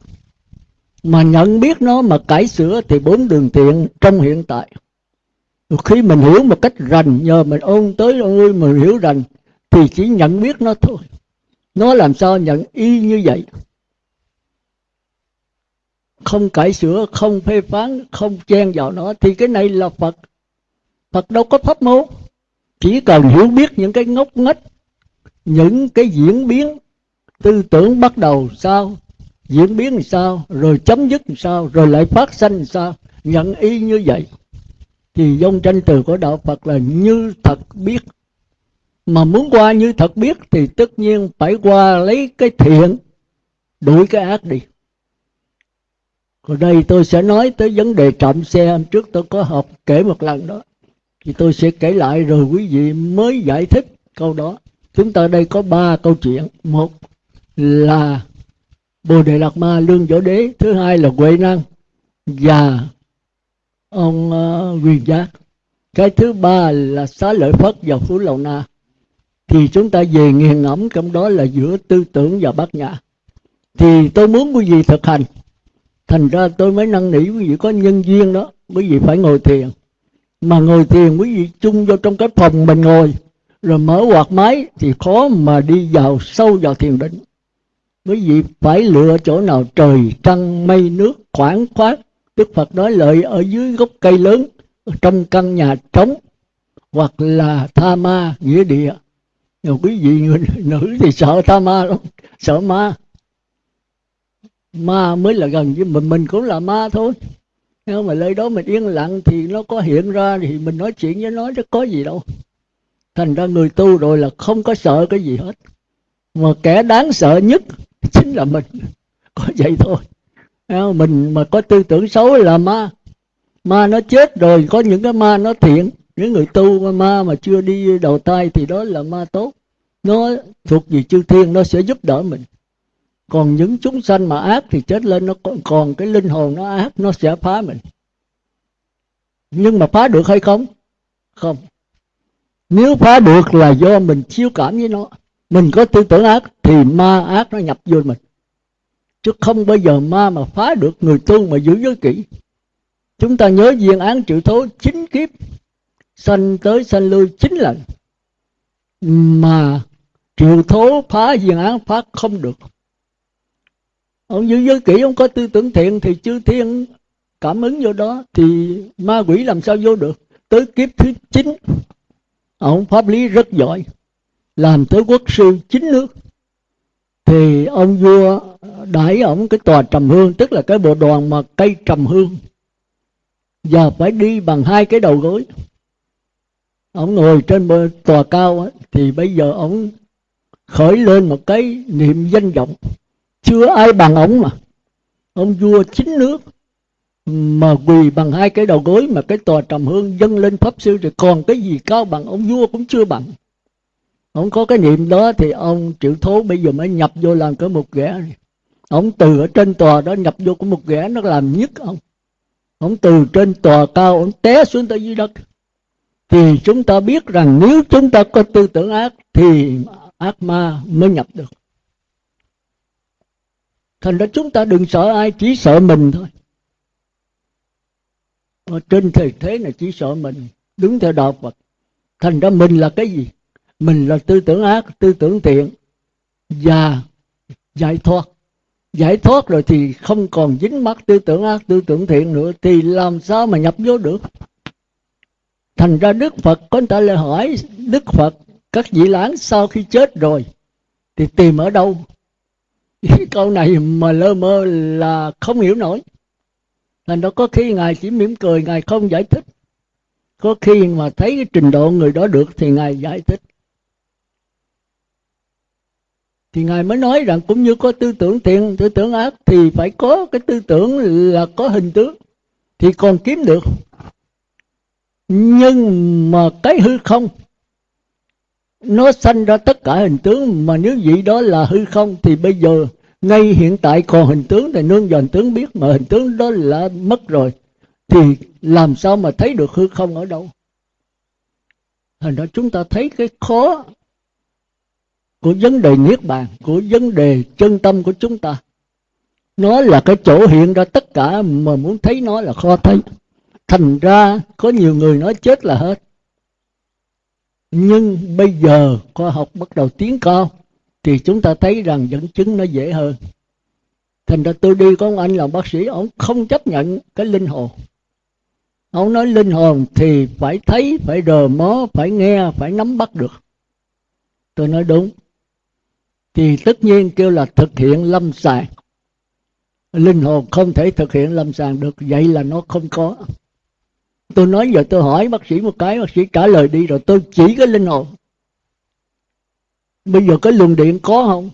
Mà nhận biết nó mà cải sửa thì bốn đường thiện trong hiện tại. Khi mình hiểu một cách rành, nhờ mình ôn tới ơi mình hiểu rành, thì chỉ nhận biết nó thôi. Nó làm sao nhận y như vậy? Không cải sửa, không phê phán, không chen vào nó, thì cái này là phật. Phật đâu có pháp môn. Chỉ cần hiểu biết những cái ngốc nghếch, những cái diễn biến, tư tưởng bắt đầu sao, diễn biến làm sao, rồi chấm dứt làm sao, rồi lại phát sinh làm sao, nhận y như vậy, thì dông tranh từ của đạo phật là như thật biết. Mà muốn qua như thật biết thì tất nhiên phải qua lấy cái thiện, đuổi cái ác đi còn đây tôi sẽ nói tới vấn đề trộm xe. Hôm trước tôi có học kể một lần đó. Thì tôi sẽ kể lại rồi quý vị mới giải thích câu đó. Chúng ta đây có ba câu chuyện. Một là bồ đề lạt ma lương võ đế. Thứ hai là huệ năng và ông ờ, uh, quyền giác. Cái thứ ba là xá lợi phất và phú lầu na. Thì chúng ta về nghiền ngẫm trong đó là giữa tư tưởng và bát nhã. Thì tôi muốn quý vị thực hành thành ra tôi mới năn nỉ quý vị, có nhân duyên đó, quý vị phải ngồi thiền. Mà ngồi thiền, quý vị chung vô trong cái phòng mình ngồi, rồi mở quạt máy, thì khó mà đi vào sâu vào thiền định. Quý vị phải lựa chỗ nào, trời, trăng, mây, nước, khoảng khoát đức phật nói lợi ở dưới gốc cây lớn trong căn nhà trống, hoặc là tha ma, nghĩa địa. Rồi quý vị người nữ thì sợ tha ma lắm, sợ ma ma mới là gần với mình mình cũng là ma thôi. Nhưng mà nơi đó mình yên lặng thì nó có hiện ra thì mình nói chuyện với nó chứ có gì đâu. Thành ra người tu rồi là không có sợ cái gì hết. Mà kẻ đáng sợ nhất chính là mình. Có vậy thôi. Mình mà có tư tưởng xấu là ma. Ma nó chết rồi, có những cái ma nó thiện. Những người tu ma mà chưa đi đầu tay thì đó là ma tốt. Nó thuộc về chư thiên, nó sẽ giúp đỡ mình còn những chúng sanh mà ác thì chết lên nó còn, còn cái linh hồn nó ác nó sẽ phá mình. Nhưng mà phá được hay không? Không. Nếu phá được là do mình chiêu cảm với nó. Mình có tư tưởng ác thì ma ác nó nhập vô mình. Chứ không bao giờ ma mà phá được người tu mà giữ giới kỹ chúng ta nhớ viên án chịu thố chín kiếp. Sanh tới sanh lui chín lần. Mà triệu thố phá viên án phá không được ông giữ giới kỹ, ông có tư tưởng thiện thì chư thiên cảm ứng vô đó, thì ma quỷ làm sao vô được? Tới kiếp thứ chín, ông pháp lý rất giỏi, làm tới quốc sư chín nước. Thì ông vua đãi ổng cái tòa trầm hương, tức là cái bộ đoàn mà cây trầm hương. Giờ phải đi bằng hai cái đầu gối. Ông ngồi trên bờ tòa cao thì bây giờ ông khởi lên một cái niệm danh vọng chưa ai bằng ông mà. Ông vua chính nước mà quỳ bằng hai cái đầu gối mà cái tòa trầm hương dâng lên pháp sư thì còn cái gì cao bằng ông vua cũng chưa bằng. Ông có cái niệm đó thì ông triệu thố bây giờ mới nhập vô làm cái một ghẻ. Ông từ ở trên tòa đó nhập vô cái một ghẻ nó làm nhất ông. Ông từ trên tòa cao ông té xuống tới dưới đất. Thì chúng ta biết rằng nếu chúng ta có tư tưởng ác thì ác ma mới nhập được thành ra chúng ta đừng sợ ai, chỉ sợ mình thôi. Ở trên thời thế này chỉ sợ mình, đứng theo đạo Phật. Thành ra mình là cái gì? Mình là tư tưởng ác, tư tưởng thiện. Và giải thoát. Giải thoát rồi thì không còn dính mắc tư tưởng ác, tư tưởng thiện nữa, thì làm sao mà nhập vô được? Thành ra đức phật, có người ta lại hỏi đức phật, các vị lãng sau khi chết rồi, thì tìm ở đâu? câu này mà lơ mơ là không hiểu nổi. Thành đó có khi ngài chỉ mỉm cười, ngài không giải thích. Có khi mà thấy cái trình độ người đó được thì ngài giải thích. Thì ngài mới nói rằng cũng như có tư tưởng thiện, tư tưởng ác thì phải có cái tư tưởng là có hình tướng thì còn kiếm được. Nhưng mà cái hư không nó sanh ra tất cả hình tướng, mà nếu vậy đó là hư không thì bây giờ, ngay hiện tại còn hình tướng thì nương vào hình tướng biết, mà hình tướng đó là mất rồi. Thì làm sao mà thấy được hư không ở đâu? Thành ra chúng ta thấy cái khó của vấn đề niết bàn, của vấn đề chân tâm của chúng ta. Nó là cái chỗ hiện ra tất cả, mà muốn thấy nó là khó thấy. Thành ra có nhiều người nói chết là hết nhưng bây giờ khoa học bắt đầu tiến cao, thì chúng ta thấy rằng dẫn chứng nó dễ hơn. Thành ra tôi đi có ông anh là bác sĩ, ông không chấp nhận cái linh hồn. Ông nói linh hồn thì phải thấy, phải rờ mó, phải nghe, phải nắm bắt được. Tôi nói đúng. Thì tất nhiên kêu là thực hiện lâm sàng. Linh hồn không thể thực hiện lâm sàng được, vậy là nó không có tôi nói giờ tôi hỏi bác sĩ một cái, bác sĩ trả lời đi rồi tôi chỉ cái linh hồn. Bây giờ cái luồng điện có không?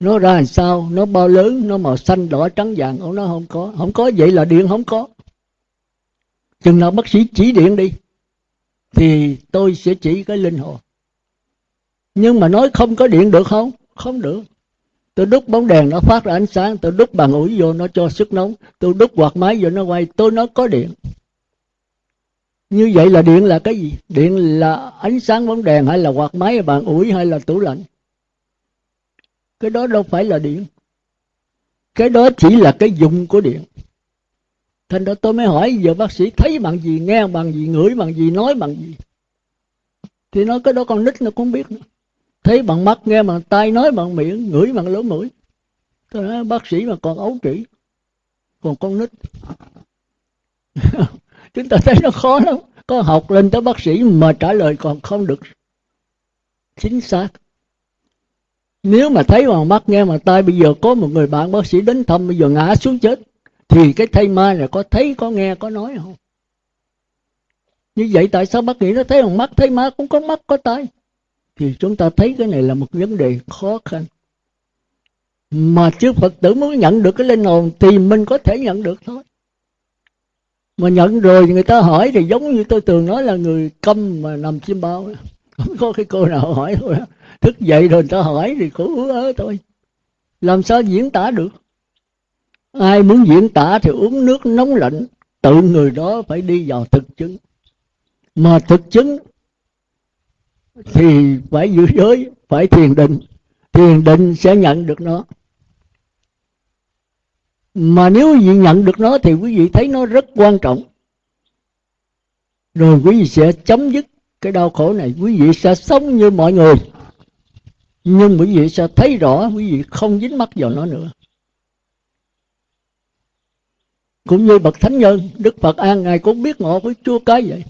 Nó ra làm sao? Nó bao lớn? Nó màu xanh, đỏ, trắng, vàng? Ông nó không có. Không có, vậy là điện không có. Chừng nào bác sĩ chỉ điện đi, thì tôi sẽ chỉ cái linh hồn. Nhưng mà nói không có điện được không? Không được tôi đút bóng đèn nó phát ra ánh sáng, tôi đút bàn ủi vô nó cho sức nóng, tôi đút quạt máy vô nó quay, tôi nói có điện. Như vậy là điện là cái gì? Điện là ánh sáng bóng đèn hay là quạt máy bàn ủi hay là tủ lạnh? Cái đó đâu phải là điện. Cái đó chỉ là cái dùng của điện. Thành ra tôi mới hỏi giờ bác sĩ, thấy bằng gì, nghe bằng gì, ngửi bằng gì, nói bằng gì? Thì nói cái đó con nít nó cũng biết nữa thấy bằng mắt, nghe bằng tay nói bằng miệng, ngửi bằng lỗ mũi. Tôi nói, bác sĩ mà còn ấu trĩ, còn con nít. Chúng ta thấy nó khó lắm. Có học lên tới bác sĩ mà trả lời còn không được chính xác. Nếu mà thấy bằng mắt, nghe bằng tai, bây giờ có một người bạn bác sĩ đến thăm, bây giờ ngã xuống chết, thì cái thây ma này có thấy, có nghe, có nói không? Như vậy tại sao bác nghĩ nó thấy bằng mắt? Thấy ma cũng có mắt, có tai thì chúng ta thấy cái này là một vấn đề khó khăn. Mà chư phật tử muốn nhận được cái linh hồn thì mình có thể nhận được thôi. Mà nhận rồi người ta hỏi thì giống như tôi thường nói là người câm mà nằm chim bao. Không có cái cô nào hỏi thôi. Thức dậy rồi người ta hỏi thì khổ ớ thôi. Làm sao diễn tả được? Ai muốn diễn tả thì uống nước nóng lạnh, tự người đó phải đi vào thực chứng. Mà thực chứng thì phải giữ giới, phải thiền định. Thiền định sẽ nhận được nó. Mà nếu quý vị nhận được nó thì quý vị thấy nó rất quan trọng. Rồi quý vị sẽ chấm dứt cái đau khổ này. Quý vị sẽ sống như mọi người. Nhưng quý vị sẽ thấy rõ quý vị không dính mắc vào nó nữa. Cũng như bậc thánh nhân, đức phật an ngài cũng biết ngộ với chúa cái vậy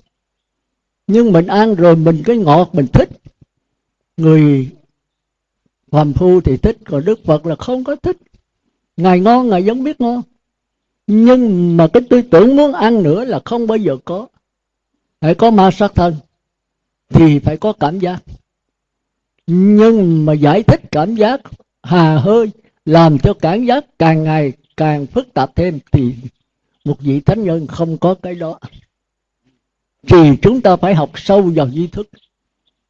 nhưng mình ăn rồi mình cái ngọt mình thích. Người phàm phu thì thích, còn đức phật là không có thích. Ngài ngon, ngài vẫn biết ngon. Nhưng mà cái tư tưởng muốn ăn nữa là không bao giờ có. Phải có ma sát thân thì phải có cảm giác. Nhưng mà giải thích cảm giác hà hơi, làm cho cảm giác càng ngày càng phức tạp thêm thì một vị thánh nhân không có cái đó thì chúng ta phải học sâu vào duy thức.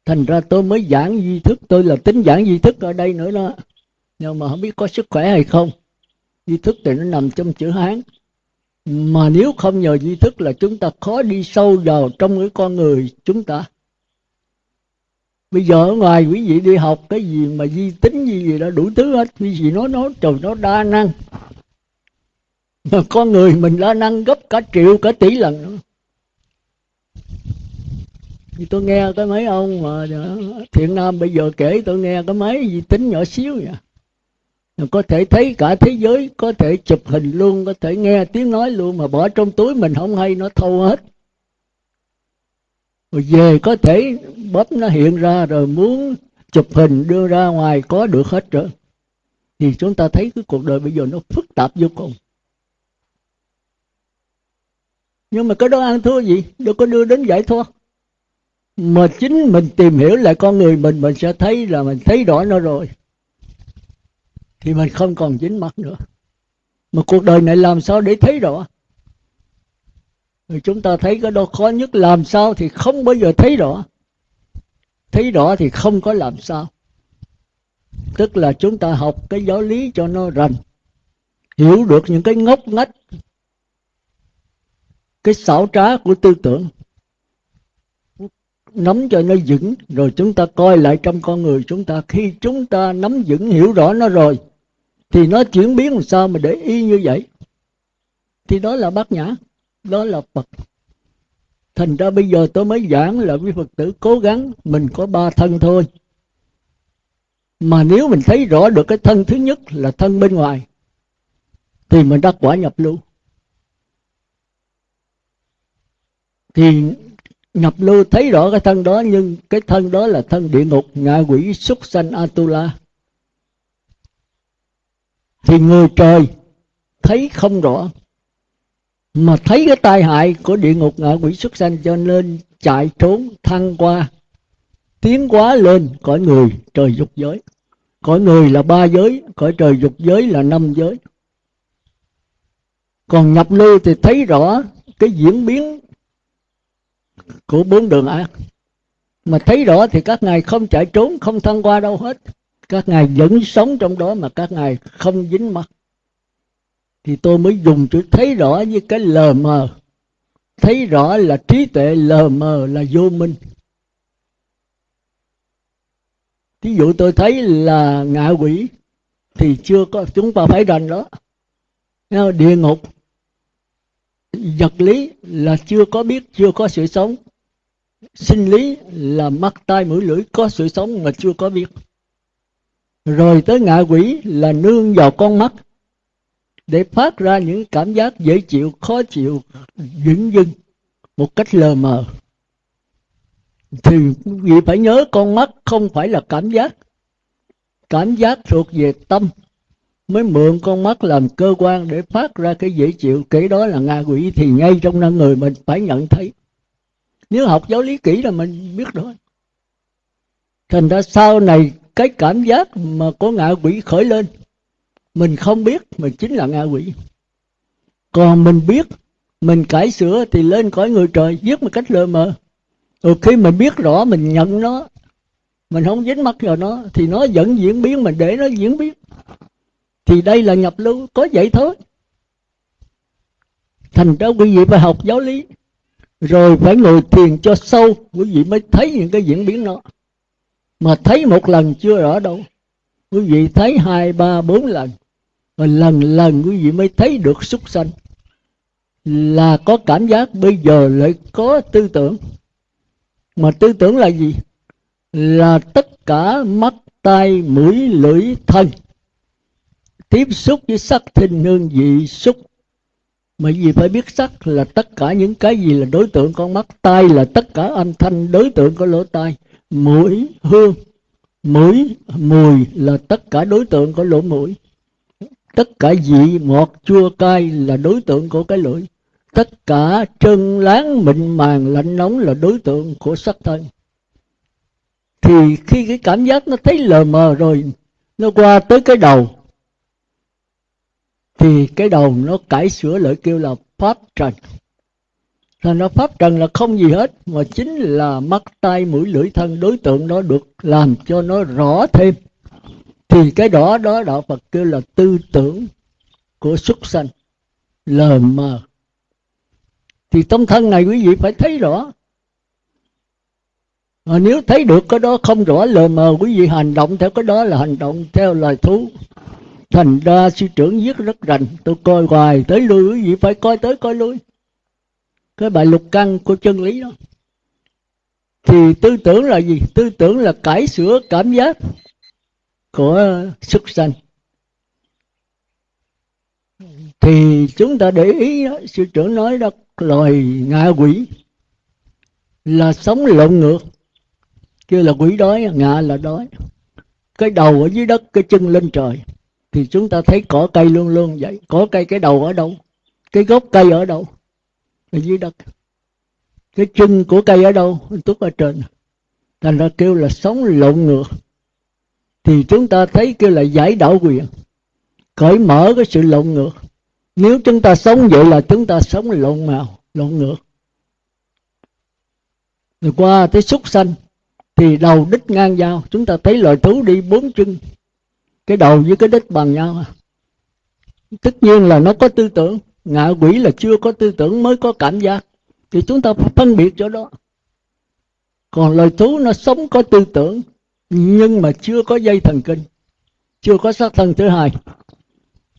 Thành ra tôi mới giảng duy thức. Tôi là tính giảng duy thức ở đây nữa đó. Nhưng mà không biết có sức khỏe hay không. Duy thức thì nó nằm trong chữ hán. Mà nếu không nhờ duy thức là chúng ta khó đi sâu vào trong cái con người chúng ta. Bây giờ ở ngoài quý vị đi học cái gì mà di tính gì gì đó đủ thứ hết. Quý vị nói nói, trời, nó đa năng. Mà con người mình đa năng gấp cả triệu, cả tỷ lần nữa thì tôi nghe cái mấy ông mà thiện nam bây giờ kể tôi nghe cái mấy gì tính nhỏ xíu vậy? Có thể thấy cả thế giới, có thể chụp hình luôn, có thể nghe tiếng nói luôn mà bỏ trong túi mình không hay, nó thâu hết. Rồi về có thể bóp nó hiện ra rồi muốn chụp hình đưa ra ngoài có được hết rồi thì chúng ta thấy cái cuộc đời bây giờ nó phức tạp vô cùng. Nhưng mà cái đó ăn thua gì? Đâu có đưa đến giải thoát mà chính mình tìm hiểu lại con người mình mình sẽ thấy là mình thấy rõ nó rồi. Thì mình không còn dính mắt nữa. Mà cuộc đời này làm sao để thấy rõ? Rồi chúng ta thấy cái đó khó nhất, làm sao thì không bao giờ thấy rõ. Thấy rõ thì không có làm sao. Tức là chúng ta học cái giáo lý cho nó rành, hiểu được những cái ngốc ngách, cái xảo trá của tư tưởng nắm cho nó vững, rồi chúng ta coi lại trong con người chúng ta. Khi chúng ta nắm vững, hiểu rõ nó rồi, thì nó chuyển biến làm sao mà để y như vậy? Thì đó là bát nhã, đó là phật. Thành ra bây giờ tôi mới giảng là quý phật tử cố gắng mình có ba thân thôi. Mà nếu mình thấy rõ được cái thân thứ nhất là thân bên ngoài, thì mình đã quả nhập lưu thì nhập lưu thấy rõ cái thân đó, nhưng cái thân đó là thân địa ngục, ngạ quỷ súc sanh atula. Thì người trời thấy không rõ, mà thấy cái tai hại của địa ngục, ngạ quỷ xuất sanh, cho nên chạy trốn, thăng qua, tiến quá lên cõi người trời dục giới. Cõi người là ba giới, cõi trời dục giới là năm giới. Còn nhập lưu thì thấy rõ cái diễn biến của bốn đường ác. Mà thấy rõ thì các ngài không chạy trốn, không thăng qua đâu hết. Các ngài vẫn sống trong đó mà các ngài không dính mắt. Thì tôi mới dùng chữ thấy rõ với cái lờ mờ. Thấy rõ là trí tuệ, lờ mờ là vô minh. Thí dụ tôi thấy là ngạ quỷ thì chưa có, chúng ta phải rành đó. Địa ngục vật lý là chưa có biết, chưa có sự sống. Sinh lý là mắt, tai, mũi, lưỡi, có sự sống mà chưa có biết. Rồi tới ngạ quỷ là nương vào con mắt. Để phát ra những cảm giác dễ chịu, khó chịu dững dưng, một cách lờ mờ. Thì quý vị phải nhớ con mắt không phải là cảm giác. Cảm giác thuộc về tâm mới mượn con mắt làm cơ quan để phát ra cái dễ chịu. Kể đó là ngạ quỷ thì ngay trong năng người mình phải nhận thấy. Nếu học giáo lý kỹ là mình biết rồi thành ra sau này cái cảm giác mà có ngạ quỷ khởi lên, mình không biết mình chính là ngạ quỷ. Còn mình biết, mình cải sửa thì lên cõi người trời giết một cách lơ mờ. Rồi khi mình biết rõ, mình nhận nó, mình không dính mắt vào nó, thì nó vẫn diễn biến, mình để nó diễn biến thì đây là nhập lưu có vậy thôi thành ra quý vị phải học giáo lý, rồi phải ngồi thiền cho sâu. Quý vị mới thấy những cái diễn biến đó. Mà thấy một lần chưa rõ đâu. Quý vị thấy hai, ba, bốn lần. Rồi lần lần quý vị mới thấy được súc sanh. Là có cảm giác bây giờ lại có tư tưởng. Mà tư tưởng là gì? Là tất cả mắt, tai, mũi, lưỡi, thân tiếp xúc với sắc thinh hương vị xúc. Mà vì phải biết sắc là tất cả những cái gì là đối tượng con mắt, tai là tất cả âm thanh đối tượng của lỗ tai. Mũi, hương, mũi, mùi là tất cả đối tượng của lỗ mũi. Tất cả vị ngọt, chua, cay là đối tượng của cái lưỡi. Tất cả trơn láng, mịn màng, lạnh nóng là đối tượng của sắc thân. Thì khi cái cảm giác nó thấy lờ mờ rồi, nó qua tới cái đầu thì cái đầu nó cải sửa lại kêu là pháp trần. Là nó pháp trần là không gì hết, mà chính là mắt tay mũi, lưỡi, thân, đối tượng nó được làm cho nó rõ thêm. Thì cái đó đó đạo phật kêu là tư tưởng của xuất sanh, lờ mờ. Thì tâm thân này quý vị phải thấy rõ. Mà nếu thấy được cái đó không rõ lờ mờ, quý vị hành động theo cái đó là hành động theo lời thú thành ra sư trưởng viết rất rành. Tôi coi hoài tới lui quý vị phải coi tới coi lui. Cái bài lục căn của chân lý đó. Thì tư tưởng là gì? Tư tưởng là cải sửa cảm giác của xuất sanh. Thì chúng ta để ý đó, sư trưởng nói đó loài ngạ quỷ. Là sống lộn ngược. Kêu là quỷ đói ngạ là đói. Cái đầu ở dưới đất cái chân lên trời thì chúng ta thấy cỏ cây luôn luôn vậy. Cỏ cây cái đầu ở đâu? Cái gốc cây ở đâu? Ở dưới đất. Cái chân của cây ở đâu? Túc ở trên. Thành ra kêu là sống lộn ngược. Thì chúng ta thấy kêu là giải đảo quyền. Cởi mở cái sự lộn ngược. Nếu chúng ta sống vậy là chúng ta sống lộn màu, lộn ngược. Rồi qua tới súc sanh, thì đầu đích ngang nhau. Chúng ta thấy loài thú đi bốn chân cái đầu với cái đích bằng nhau. Tất nhiên là nó có tư tưởng. Ngạ quỷ là chưa có tư tưởng mới có cảm giác. Thì chúng ta phải phân biệt chỗ đó. Còn loài thú nó sống có tư tưởng, nhưng mà chưa có dây thần kinh, chưa có xác thân thứ hai.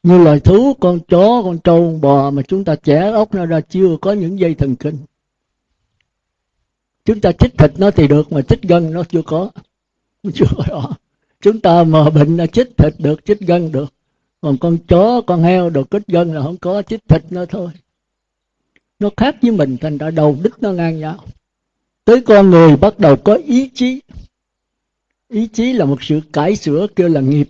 Như loài thú, con chó, con trâu con bò mà chúng ta chẻ ốc nó ra chưa có những dây thần kinh. Chúng ta chích thịt nó thì được, mà chích gân nó chưa có. Chưa có chúng ta mà bệnh là chích thịt được, chích gân được. Còn con chó, con heo được chích gân là không có, chích thịt nó thôi. Nó khác với mình, thành ra đầu đích nó ngang nhau. Tới con người bắt đầu có ý chí. Ý chí là một sự cải sửa kêu là nghiệp.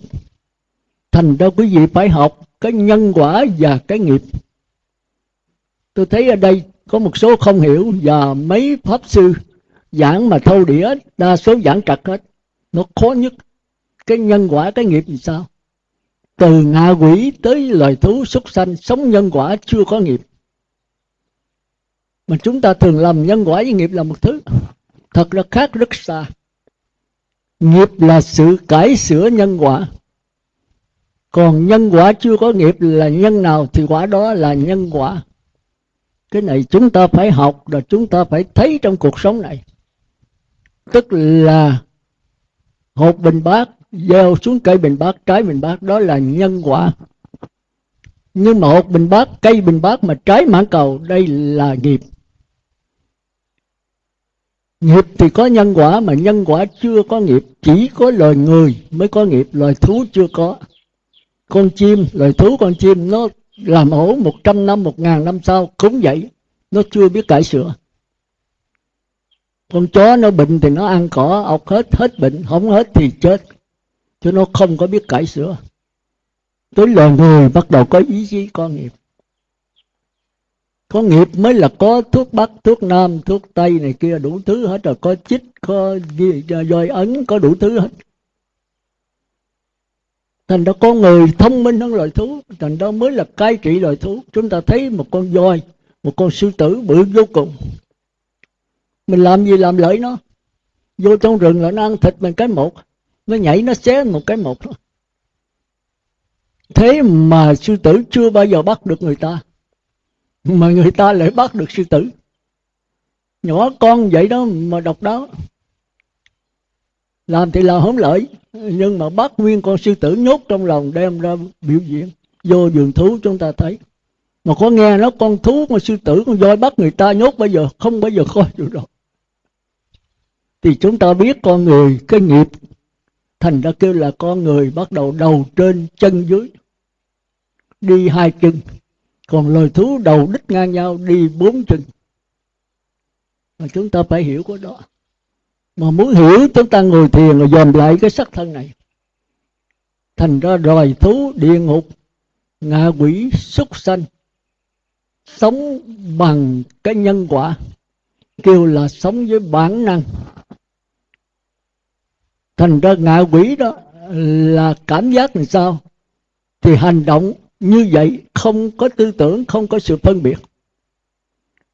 Thành ra quý vị phải học cái nhân quả và cái nghiệp. Tôi thấy ở đây có một số không hiểu và mấy pháp sư giảng mà thâu đĩa, đa số giảng trật hết. Nó khó nhất cái nhân quả, cái nghiệp thì sao? Từ ngạ quỷ tới loài thú súc sanh, sống nhân quả chưa có nghiệp. Mà chúng ta thường làm nhân quả với nghiệp là một thứ thật ra khác rất xa. Nghiệp là sự cải sửa nhân quả. Còn nhân quả chưa có nghiệp là nhân nào thì quả đó là nhân quả. Cái này chúng ta phải học rồi chúng ta phải thấy trong cuộc sống này. Tức là hộp bình bát gieo xuống cây bình bát, trái bình bát, đó là nhân quả. Nhưng mà hộp bình bát, cây bình bát mà trái mãn cầu, đây là nghiệp. Nghiệp thì có nhân quả, mà nhân quả chưa có nghiệp, chỉ có loài người mới có nghiệp, loài thú chưa có. Con chim, loài thú, con chim, nó làm ổ một trăm năm, một ngàn năm sau cũng vậy nó chưa biết cải sửa. Con chó nó bệnh thì nó ăn cỏ, ọc hết hết bệnh, không hết thì chết chứ nó không có biết cải sửa. Tới loài người bắt đầu có ý chí, có nghiệp. Có nghiệp mới là có thuốc bắc, thuốc nam, thuốc tây này kia, đủ thứ hết rồi. Có chích, có dòi ấn, có đủ thứ hết. Thành đó con người thông minh hơn loài thú. Thành đó mới là cai trị loài thú. Chúng ta thấy một con voi, một con sư tử bự vô cùng. Mình làm gì làm lợi nó? Vô trong rừng là nó ăn thịt mình cái một nó nhảy, nó xé một cái một. Thôi thế mà sư tử chưa bao giờ bắt được người ta. Mà người ta lại bắt được sư tử. Nhỏ con vậy đó mà độc đáo. Làm thì là không lợi, nhưng mà bắt nguyên con sư tử nhốt trong lòng đem ra biểu diễn. Vô vườn thú chúng ta thấy. Mà có nghe nó con thú con sư tử con voi bắt người ta nhốt bây giờ, không bao giờ coi được rồi thì chúng ta biết con người, cái nghiệp thành ra kêu là con người bắt đầu đầu trên chân dưới, đi hai chân. Còn loài thú đầu đích ngang nhau, đi bốn chân. Mà chúng ta phải hiểu cái đó. Mà muốn hiểu chúng ta ngồi thiền rồi dòm lại cái sắc thân này. Thành ra loài thú, địa ngục, ngạ quỷ, súc sanh, sống bằng cái nhân quả. Kêu là sống với bản năng thành ra ngạ quỷ đó là cảm giác làm sao? Thì hành động như vậy không có tư tưởng, không có sự phân biệt.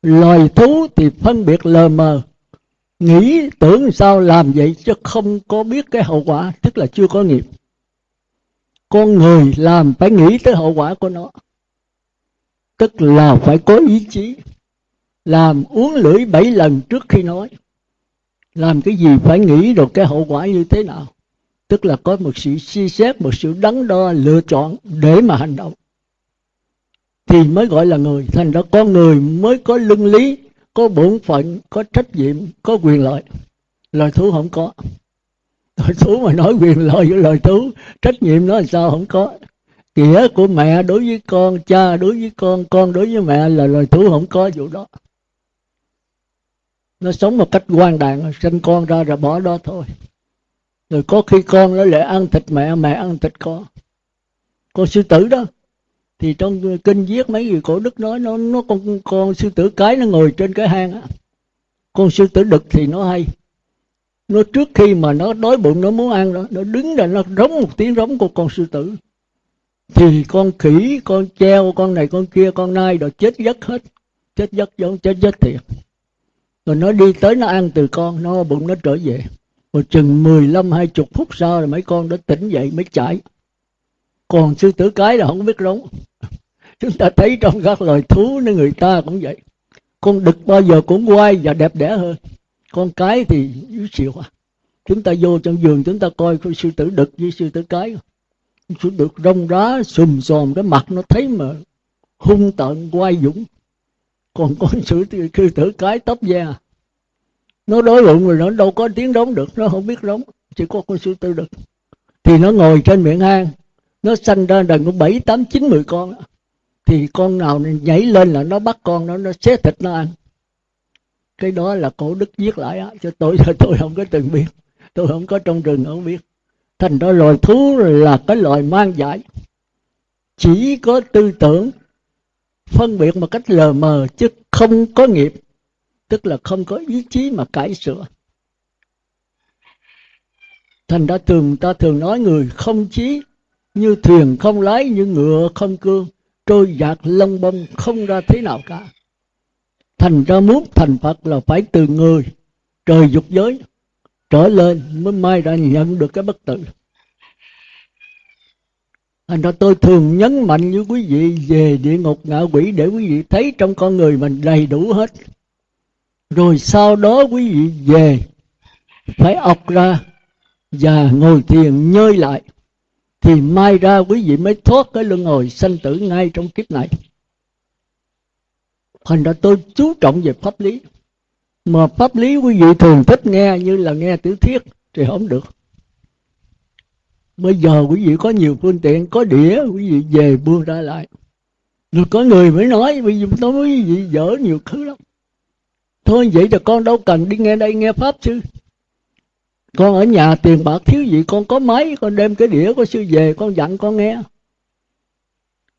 Loài thú thì phân biệt lờ mờ. Nghĩ tưởng sao làm vậy chứ không có biết cái hậu quả, tức là chưa có nghiệp. Con người làm phải nghĩ tới hậu quả của nó. Tức là phải có ý chí. Làm uống lưỡi bảy lần trước khi nói làm cái gì phải nghĩ được cái hậu quả như thế nào? Tức là có một sự suy xét, một sự đắn đo, lựa chọn để mà hành động. Thì mới gọi là người. Thành ra con người mới có lương lý, có bổn phận, có trách nhiệm, có quyền lợi. Loài thú không có. Loài thú mà nói quyền lợi với loài thú, trách nhiệm nó là sao không có. Nghĩa của mẹ đối với con, cha đối với con con đối với mẹ là loài thú không có vụ đó nó sống một cách quan đạn sinh con ra rồi bỏ đó thôi. Rồi có khi con nó lại ăn thịt mẹ mẹ ăn thịt con. Con sư tử đó, thì trong kinh viết mấy người cổ đức nói, nó nó con con sư tử cái nó ngồi trên cái hang á. Con sư tử đực thì nó hay. Nó trước khi mà nó đói bụng, nó muốn ăn đó, nó đứng ra, nó rống một tiếng rống của con sư tử. Thì con khỉ, con treo, con này, con kia, con nai rồi chết giấc hết. Chết giấc giống chết giấc thiệt rồi nó đi tới nó ăn từ con, nó bụng nó trở về. Rồi chừng 15 hai chục phút sau rồi mấy con đã tỉnh dậy, mới chạy. Còn sư tử cái là không biết rống. Chúng ta thấy trong các loài thú nên người ta cũng vậy. Con đực bao giờ cũng quay và đẹp đẽ hơn. Con cái thì yếu xịu à. Chúng ta vô trong giường, chúng ta coi con sư tử đực với sư tử cái. Sư tử rong rá, sùm xòm cái mặt nó thấy mà hung tợn, quay dũng còn con sư tử, sư tử cái tóc da. Nó đối luận rồi nó đâu có tiếng đóng được nó không biết đóng chỉ có con sư tử được. Thì nó ngồi trên miệng hang nó sanh ra đàn có bảy tám chín mười con. Thì con nào nhảy lên là nó bắt con nó nó xé thịt nó ăn. Cái đó là cổ đức viết lại á cho tôi tôi không có từng biết. Tôi không có trong rừng không biết. Thành ra loài thú là cái loài mang dại chỉ có tư tưởng phân biệt một cách lờ mờ chứ không có nghiệp, tức là không có ý chí mà cải sửa. Thành ra thường, ta thường nói người không chí như thuyền không lái, như ngựa không cương trôi dạt lông bông không ra thế nào cả. Thành ra muốn thành phật là phải từ người, trời dục giới trở lên mới mai ra nhận được cái bất tử thành ra tôi thường nhấn mạnh với quý vị về địa ngục ngạ quỷ để quý vị thấy trong con người mình đầy đủ hết. Rồi sau đó quý vị về phải ọc ra và ngồi thiền nhơi lại. Thì mai ra quý vị mới thoát cái luân hồi sanh tử ngay trong kiếp này. Thành ra tôi chú trọng về pháp lý. Mà pháp lý quý vị thường thích nghe như là nghe tiểu thiết thì không được bây giờ quý vị có nhiều phương tiện, có đĩa, quý vị về buông ra lại. Rồi có người mới nói, bây giờ tôi quý vị dở nhiều thứ lắm. Thôi, vậy thì con đâu cần đi nghe đây nghe pháp chứ. Con ở nhà tiền bạc thiếu gì, con có máy, con đem cái đĩa của sư về, con dặn con nghe.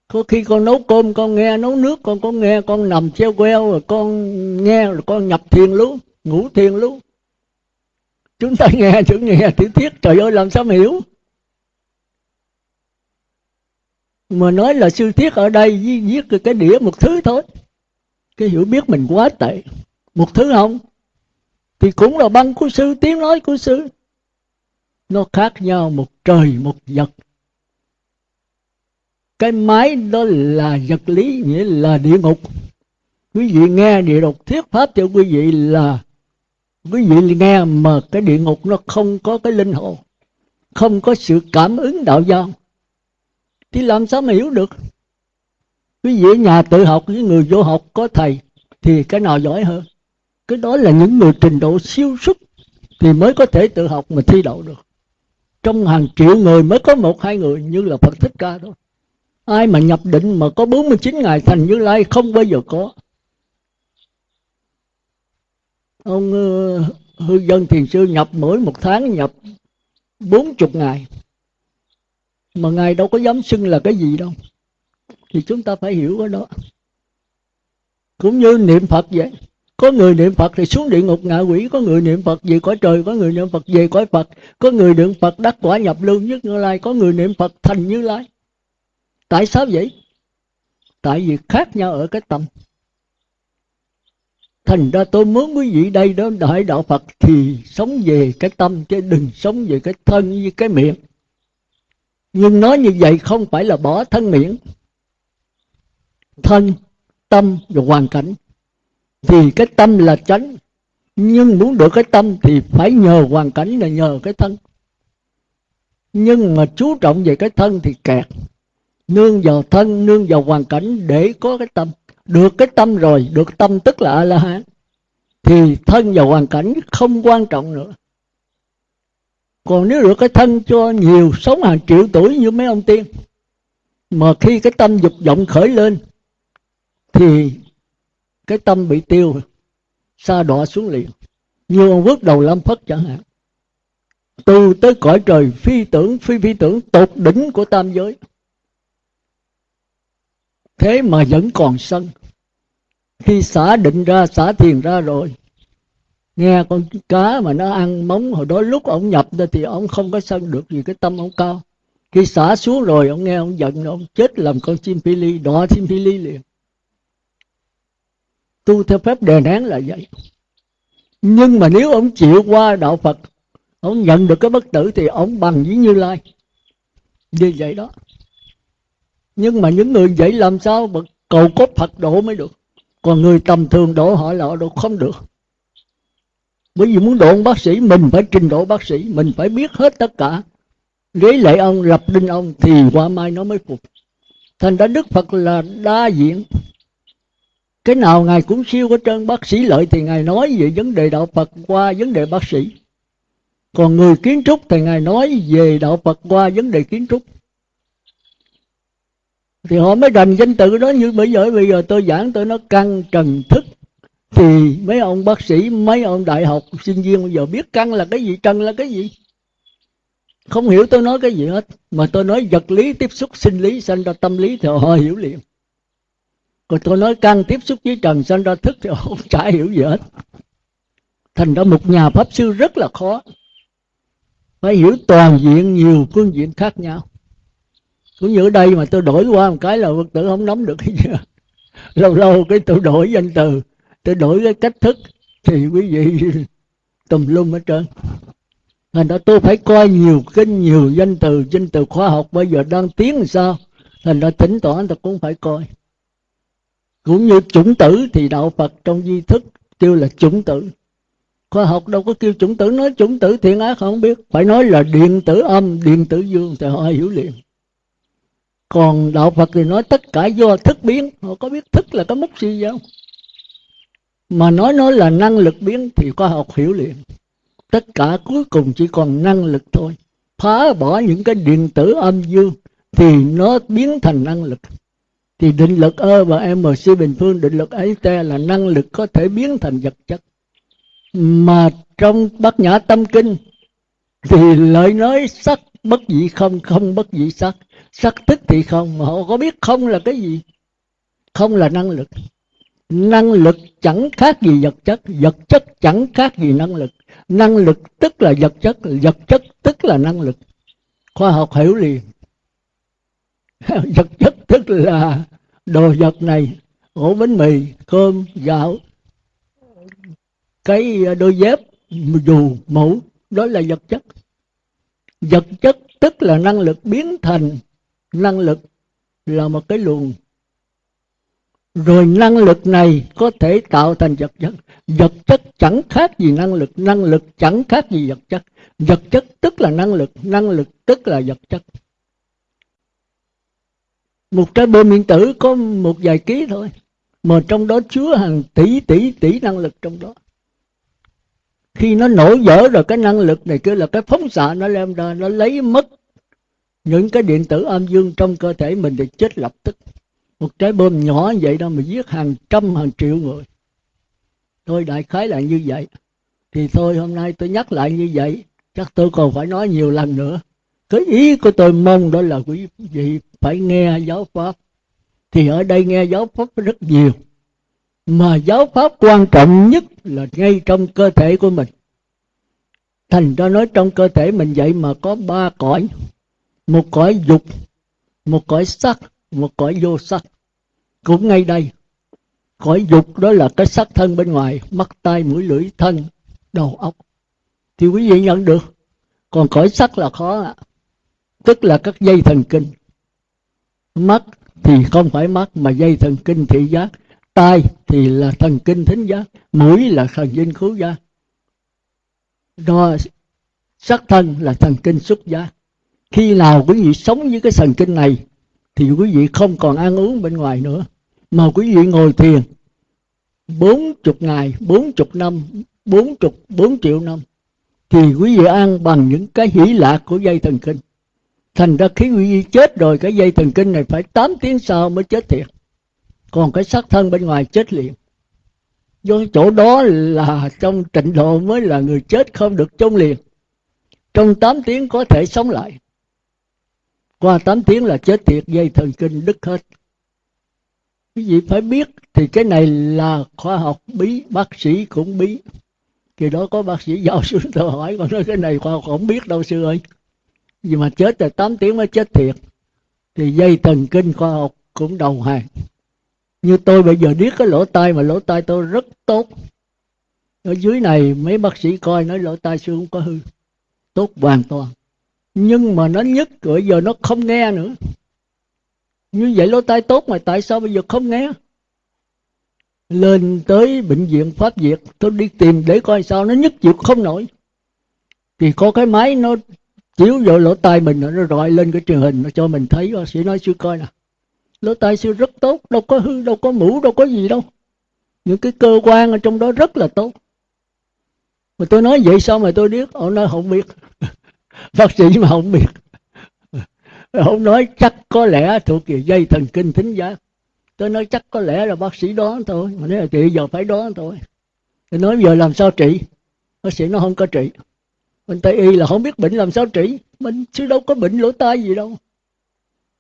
Có khi con nấu cơm, con nghe, nấu nước, con có nghe, con nằm treo queo, rồi con nghe, rồi con nhập thiền luôn ngủ thiền luôn chúng ta nghe chữ nghe, tiểu thiết trời ơi, làm sao mà hiểu? Mà nói là sư thiết ở đây viết cái đĩa một thứ thôi. Cái hiểu biết mình quá tệ. Một thứ không? Thì cũng là băng của sư, tiếng nói của sư. Nó khác nhau một trời, một vật. Cái máy đó là vật lý, nghĩa là địa ngục. Quý vị nghe địa ngục thuyết pháp cho quý vị là quý vị nghe mà cái địa ngục nó không có cái linh hồn, không có sự cảm ứng đạo giao thì làm sao mà hiểu được? Quý vị ở nhà tự học với người vô học có thầy thì cái nào giỏi hơn? Cái đó là những người trình độ siêu xuất thì mới có thể tự học mà thi đậu được. Trong hàng triệu người mới có một, hai người như là Phật Thích Ca thôi. Ai mà nhập định mà có 49 ngày thành Như Lai không bao giờ có. Ông ờ, hư dân thiền sư nhập mỗi một tháng nhập bốn chục ngày mà ngài đâu có dám xưng là cái gì đâu. Thì chúng ta phải hiểu cái đó. Cũng như niệm phật vậy. Có người niệm phật thì xuống địa ngục ngạ quỷ, có người niệm phật về cõi trời, có người niệm phật về cõi phật, có người niệm phật đắc quả nhập lưu nhất như lai, có người niệm phật thành như lai. Tại sao vậy? Tại vì khác nhau ở cái tâm. Thành ra tôi muốn quý vị đây đó, đại đạo phật thì sống về cái tâm chứ đừng sống về cái thân với cái miệng nhưng nói như vậy không phải là bỏ thân miệng, thân, tâm và hoàn cảnh. Thì cái tâm là chánh, nhưng muốn được cái tâm thì phải nhờ hoàn cảnh là nhờ cái thân. Nhưng mà chú trọng về cái thân thì kẹt. Nương vào thân, nương vào hoàn cảnh để có cái tâm. Được cái tâm rồi, được tâm tức là a la hán thì thân và hoàn cảnh không quan trọng nữa còn nếu được cái thân cho nhiều, sống hàng triệu tuổi như mấy ông tiên, mà khi cái tâm dục vọng khởi lên, thì cái tâm bị tiêu xa đọa xuống liền. Như ông quốc đầu lâm phất chẳng hạn. Từ tới cõi trời, phi tưởng, phi phi tưởng, tột đỉnh của tam giới. Thế mà vẫn còn sân. Khi xả định ra, xả thiền ra rồi nghe con cá mà nó ăn móng, hồi đó lúc ông nhập ra thì ông không có sân được vì cái tâm ông cao khi xả xuống rồi, ông nghe ông giận, ông chết làm con chim phi ly đọa chim phi ly liền. Tu theo phép đè nén là vậy. Nhưng mà nếu ông chịu qua đạo phật, ông nhận được cái bất tử thì ông bằng với như lai. Như vậy đó. Nhưng mà những người vậy làm sao mà cầu cốt phật độ mới được? Còn người tầm thường độ họ là độ không được bởi vì muốn độ bác sĩ, mình phải trình độ bác sĩ, mình phải biết hết tất cả. Lấy lệ ông lập đinh ông thì qua mai nó mới phục. Thành ra đức phật là đa diện. Cái nào ngài cũng siêu có trơn, bác sĩ lợi thì ngài nói về vấn đề đạo phật qua vấn đề bác sĩ. Còn người kiến trúc thì ngài nói về đạo phật qua vấn đề kiến trúc. Thì họ mới đành danh tự đó như bây giờ bây giờ tôi giảng tôi nó căn trần thức thì mấy ông bác sĩ, mấy ông đại học, sinh viên bây giờ biết căn là cái gì trần là cái gì? Không hiểu tôi nói cái gì hết, mà tôi nói vật lý tiếp xúc, sinh lý, sanh ra tâm lý thì họ hiểu liền. Còn tôi nói căn tiếp xúc với trần, sanh ra thức thì họ không chả hiểu gì hết. Thành ra một nhà pháp sư rất là khó. Phải hiểu toàn diện nhiều phương diện khác nhau. Cũng như ở đây mà tôi đổi qua một cái là phật tử không nắm được cái gì lâu lâu cái tôi đổi danh từ tôi đổi cái cách thức thì quý vị tùm lum hết trơn. Thành ra tôi phải coi nhiều kinh nhiều danh từ danh từ khoa học bây giờ đang tiến làm sao. Thành ra thỉnh thoảng tôi cũng phải coi. Cũng như chủng tử thì đạo phật trong di thức kêu là chủng tử. Khoa học đâu có kêu chủng tử, nói chủng tử thiện ác không biết. Phải nói là điện tử âm, điện tử dương thì họ hiểu liền. Còn đạo phật thì nói tất cả do thức biến. Họ có biết thức là có mất gì không? Mà nói nó là năng lực biến thì khoa học hiểu liền. Tất cả cuối cùng chỉ còn năng lực thôi. Phá bỏ những cái điện tử âm dương thì nó biến thành năng lực. Thì định lực ơ và MC bình phương định lực ấy te là năng lực có thể biến thành vật chất. Mà trong bát nhã tâm kinh thì lợi nói sắc bất dị không không bất dị sắc. Sắc tức thì không, mà họ có biết không là cái gì? Không là năng lực năng lực chẳng khác gì vật chất vật chất chẳng khác gì năng lực. Năng lực tức là vật chất vật chất tức là năng lực. Khoa học hiểu liền. Vật chất tức là đồ vật này, ổ bánh mì, cơm, gạo. Cái ờ, đôi dép, dù mũ, đó là vật chất. Vật chất tức là năng lực biến thành. Năng lực là một cái luồng rồi năng lực này có thể tạo thành vật chất. Vật chất chẳng khác gì năng lực. Năng lực chẳng khác gì vật chất. Vật chất tức là năng lực. Năng lực tức là vật chất. Một trái bơm điện tử có một vài ký thôi, mà trong đó chứa hàng tỷ tỷ tỷ năng lực trong đó. Khi nó nổ vỡ rồi, cái năng lực này kia là cái phóng xạ, nó đem ra, nó lấy mất những cái điện tử âm dương trong cơ thể mình thì chết lập tức một trái bom nhỏ vậy đó mà giết hàng trăm, hàng triệu người. Tôi đại khái là như vậy. Thì thôi, hôm nay tôi nhắc lại như vậy. Chắc tôi còn phải nói nhiều lần nữa. Cái ý của tôi mong đó là quý vị phải nghe giáo pháp. Thì ở đây nghe giáo pháp rất nhiều. Mà giáo pháp quan trọng nhất là ngay trong cơ thể của mình. Thành ra nói trong cơ thể mình vậy mà có ba cõi. Một cõi dục, một cõi sắc một cõi vô sắc. Cũng ngay đây, cõi dục đó là cái sắc thân bên ngoài, mắt tai mũi lưỡi thân, đầu óc. Thì quý vị nhận được, còn cõi sắc là khó ạ. Tức là các dây thần kinh. Mắt thì không phải mắt, mà dây thần kinh thị giác. Tai thì là thần kinh thính giác, mũi là thần kinh khứu giác. Do sắc thân là thần kinh xúc giác. Khi nào quý vị sống với cái thần kinh này thì quý vị không còn ăn uống bên ngoài nữa. Mà quý vị ngồi thiền bốn chục ngày, bốn chục năm, bốn chục, bốn triệu năm, thì quý vị ăn bằng những cái hỷ lạc của dây thần kinh. Thành ra khi quý vị chết rồi, cái dây thần kinh này phải 8 tiếng sau mới chết thiệt. Còn cái xác thân bên ngoài chết liền. Do chỗ đó là trong tịnh độ mới là người chết không được chôn liền. Trong 8 tiếng có thể sống lại qua 8 tiếng là chết thiệt, dây thần kinh đứt hết. Quý vị phải biết thì cái này là khoa học bí, bác sĩ cũng bí. Thì đó có bác sĩ giáo sư tôi hỏi còn nói cái này khoa học không biết đâu, sư ơi. Vì mà chết là 8 tiếng mới chết thiệt. Thì dây thần kinh khoa học cũng đầu hàng. Như tôi bây giờ biết cái lỗ tai mà lỗ tai tôi rất tốt. Ở dưới này mấy bác sĩ coi, nói lỗ tai sư không có hư. Tốt hoàn toàn nhưng mà nó nhất rồi giờ nó không nghe nữa. Như vậy lỗ tai tốt mà tại sao bây giờ không nghe? Lên tới bệnh viện pháp việt, tôi đi tìm để coi sao nó nhất chịu không nổi. Thì có cái máy nó chiếu vào lỗ tai mình, nó rọi lên cái truyền hình, nó cho mình thấy, bác sĩ nói, sư, coi nè, lỗ tai sư rất tốt, đâu có hư, đâu có mũ đâu có gì đâu. Những cái cơ quan ở trong đó rất là tốt. Mà tôi nói, vậy sao mà tôi biết? Ông nói, không biết bác sĩ mà không biết. Ông nói chắc có lẽ thuộc về dây thần kinh thính giác. Tôi nói chắc có lẽ là bác sĩ đoán thôi, mà nếu là trị giờ phải đoán thôi. Tôi nói giờ làm sao trị? Bác sĩ nó không có trị. Bên tây y là không biết bệnh làm sao trị. Mình chứ đâu có bệnh lỗ tai gì đâu.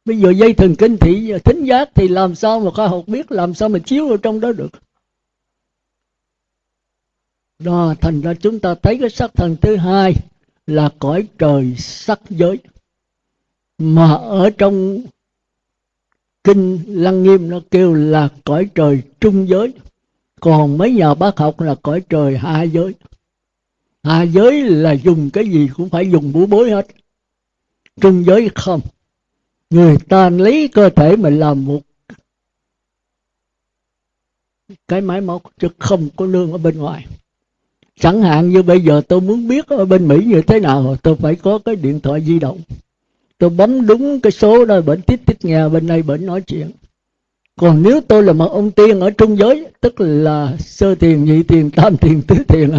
Bây giờ dây thần kinh thị thính giác thì làm sao mà khoa học biết làm sao mà chiếu vào trong đó được? Đó, thành ra chúng ta thấy cái sắc thần thứ hai là cõi trời sắc giới, mà ở trong kinh lăng nghiêm nó kêu là cõi trời trung giới. Còn mấy nhà bác học là cõi trời hạ giới. Hạ giới là dùng cái gì cũng phải dùng búa bối hết. Trung giới không. Người ta lấy cơ thể mình làm một cái máy móc chứ không có lương ở bên ngoài chẳng hạn như bây giờ tôi muốn biết ở bên mỹ như thế nào, tôi phải có cái điện thoại di động. Tôi bấm đúng cái số đó bệnh tiếp tiếp nghe, bên đây bệnh nói chuyện. Còn nếu tôi là một ông tiên ở trung giới, tức là sơ tiền, nhị tiền, tam tiền, tứ tiền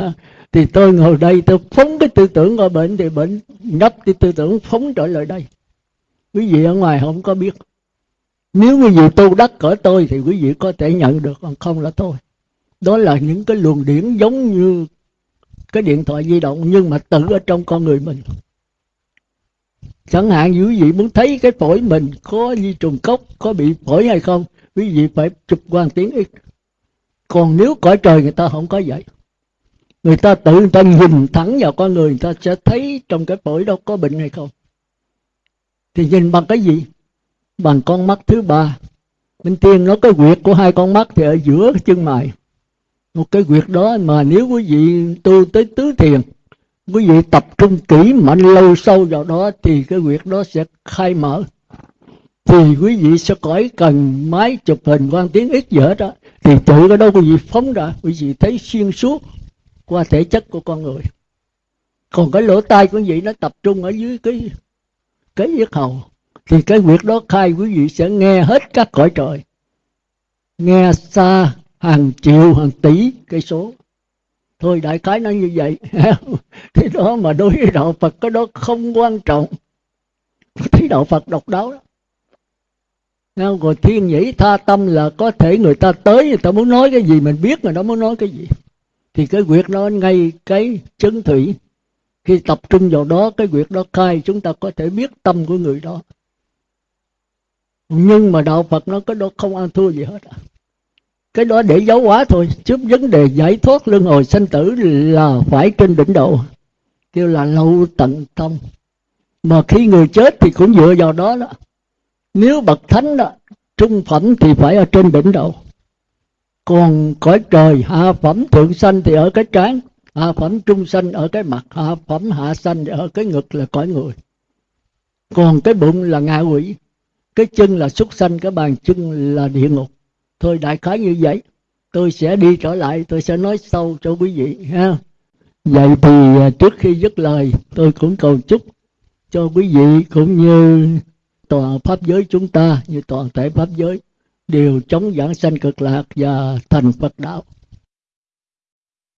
thì tôi ngồi đây, tôi phóng cái tư tưởng ở bệnh thì bệnh nhấp cái tư tưởng phóng trở lại đây. Quý vị ở ngoài không có biết. Nếu quý vị tu đắc cỡ tôi thì quý vị có thể nhận được, còn không là thôi đó là những cái luồng điển giống như cái điện thoại di động nhưng mà tự ở trong con người mình. Chẳng hạn như quý vị muốn thấy cái phổi mình có di trùng cốc, có bị phổi hay không, quý vị phải chụp quan tiếng ít còn nếu cõi trời người ta không có vậy, người ta tự người ta nhìn thẳng vào con người người ta sẽ thấy trong cái phổi đó có bệnh hay không. Thì nhìn bằng cái gì? Bằng con mắt thứ ba. Bên tiên nó có quyệt của hai con mắt thì ở giữa chân mày một cái quyệt đó mà nếu quý vị tu tới tứ thiền, quý vị tập trung kỹ mạnh lâu sâu vào đó thì cái quyệt đó sẽ khai mở. Thì quý vị sẽ khỏi cần máy chụp hình quan tiếng ít dở đó, thì tự cái đó quý vị phóng ra, quý vị thấy xuyên suốt qua thể chất của con người. Còn cái lỗ tai của quý vị nó tập trung ở dưới cái cái yết hầu. Thì cái việc đó khai quý vị sẽ nghe hết các cõi trời, nghe xa hàng triệu, hàng tỷ cây số. Thôi đại khái nó như vậy. Thế đó mà đối với đạo phật cái đó không quan trọng. Thấy đạo phật độc đáo đó. Rồi thiên nhĩ tha tâm là có thể người ta tới, người ta muốn nói cái gì, mình biết người đó muốn nói cái gì. Thì cái quyệt nó ngay cái chân thủy. Khi tập trung vào đó, cái quyệt đó khai, chúng ta có thể biết tâm của người đó. Nhưng mà đạo phật nó cái đó không ăn thua gì hết à cái đó để giáo hóa thôi chứ vấn đề giải thoát luân hồi sanh tử là phải trên đỉnh độ kêu là lâu tận tâm. Mà khi người chết thì cũng dựa vào đó đó. Nếu bậc thánh đó, trung phẩm thì phải ở trên đỉnh độ còn cõi trời, hạ phẩm thượng sanh thì ở cái trán, hạ phẩm trung sanh ở cái mặt, hạ phẩm hạ sanh ở cái ngực là cõi người. Còn cái bụng là ngạ quỷ, cái chân là súc sanh, cái bàn chân là địa ngục thôi đại khái như vậy, tôi sẽ đi trở lại, tôi sẽ nói sâu cho quý vị ha. Vậy thì à, trước khi dứt lời, tôi cũng cầu chúc cho quý vị cũng như toàn pháp giới chúng ta, như toàn thể pháp giới, đều chống giảng sanh cực lạc và thành phật đạo.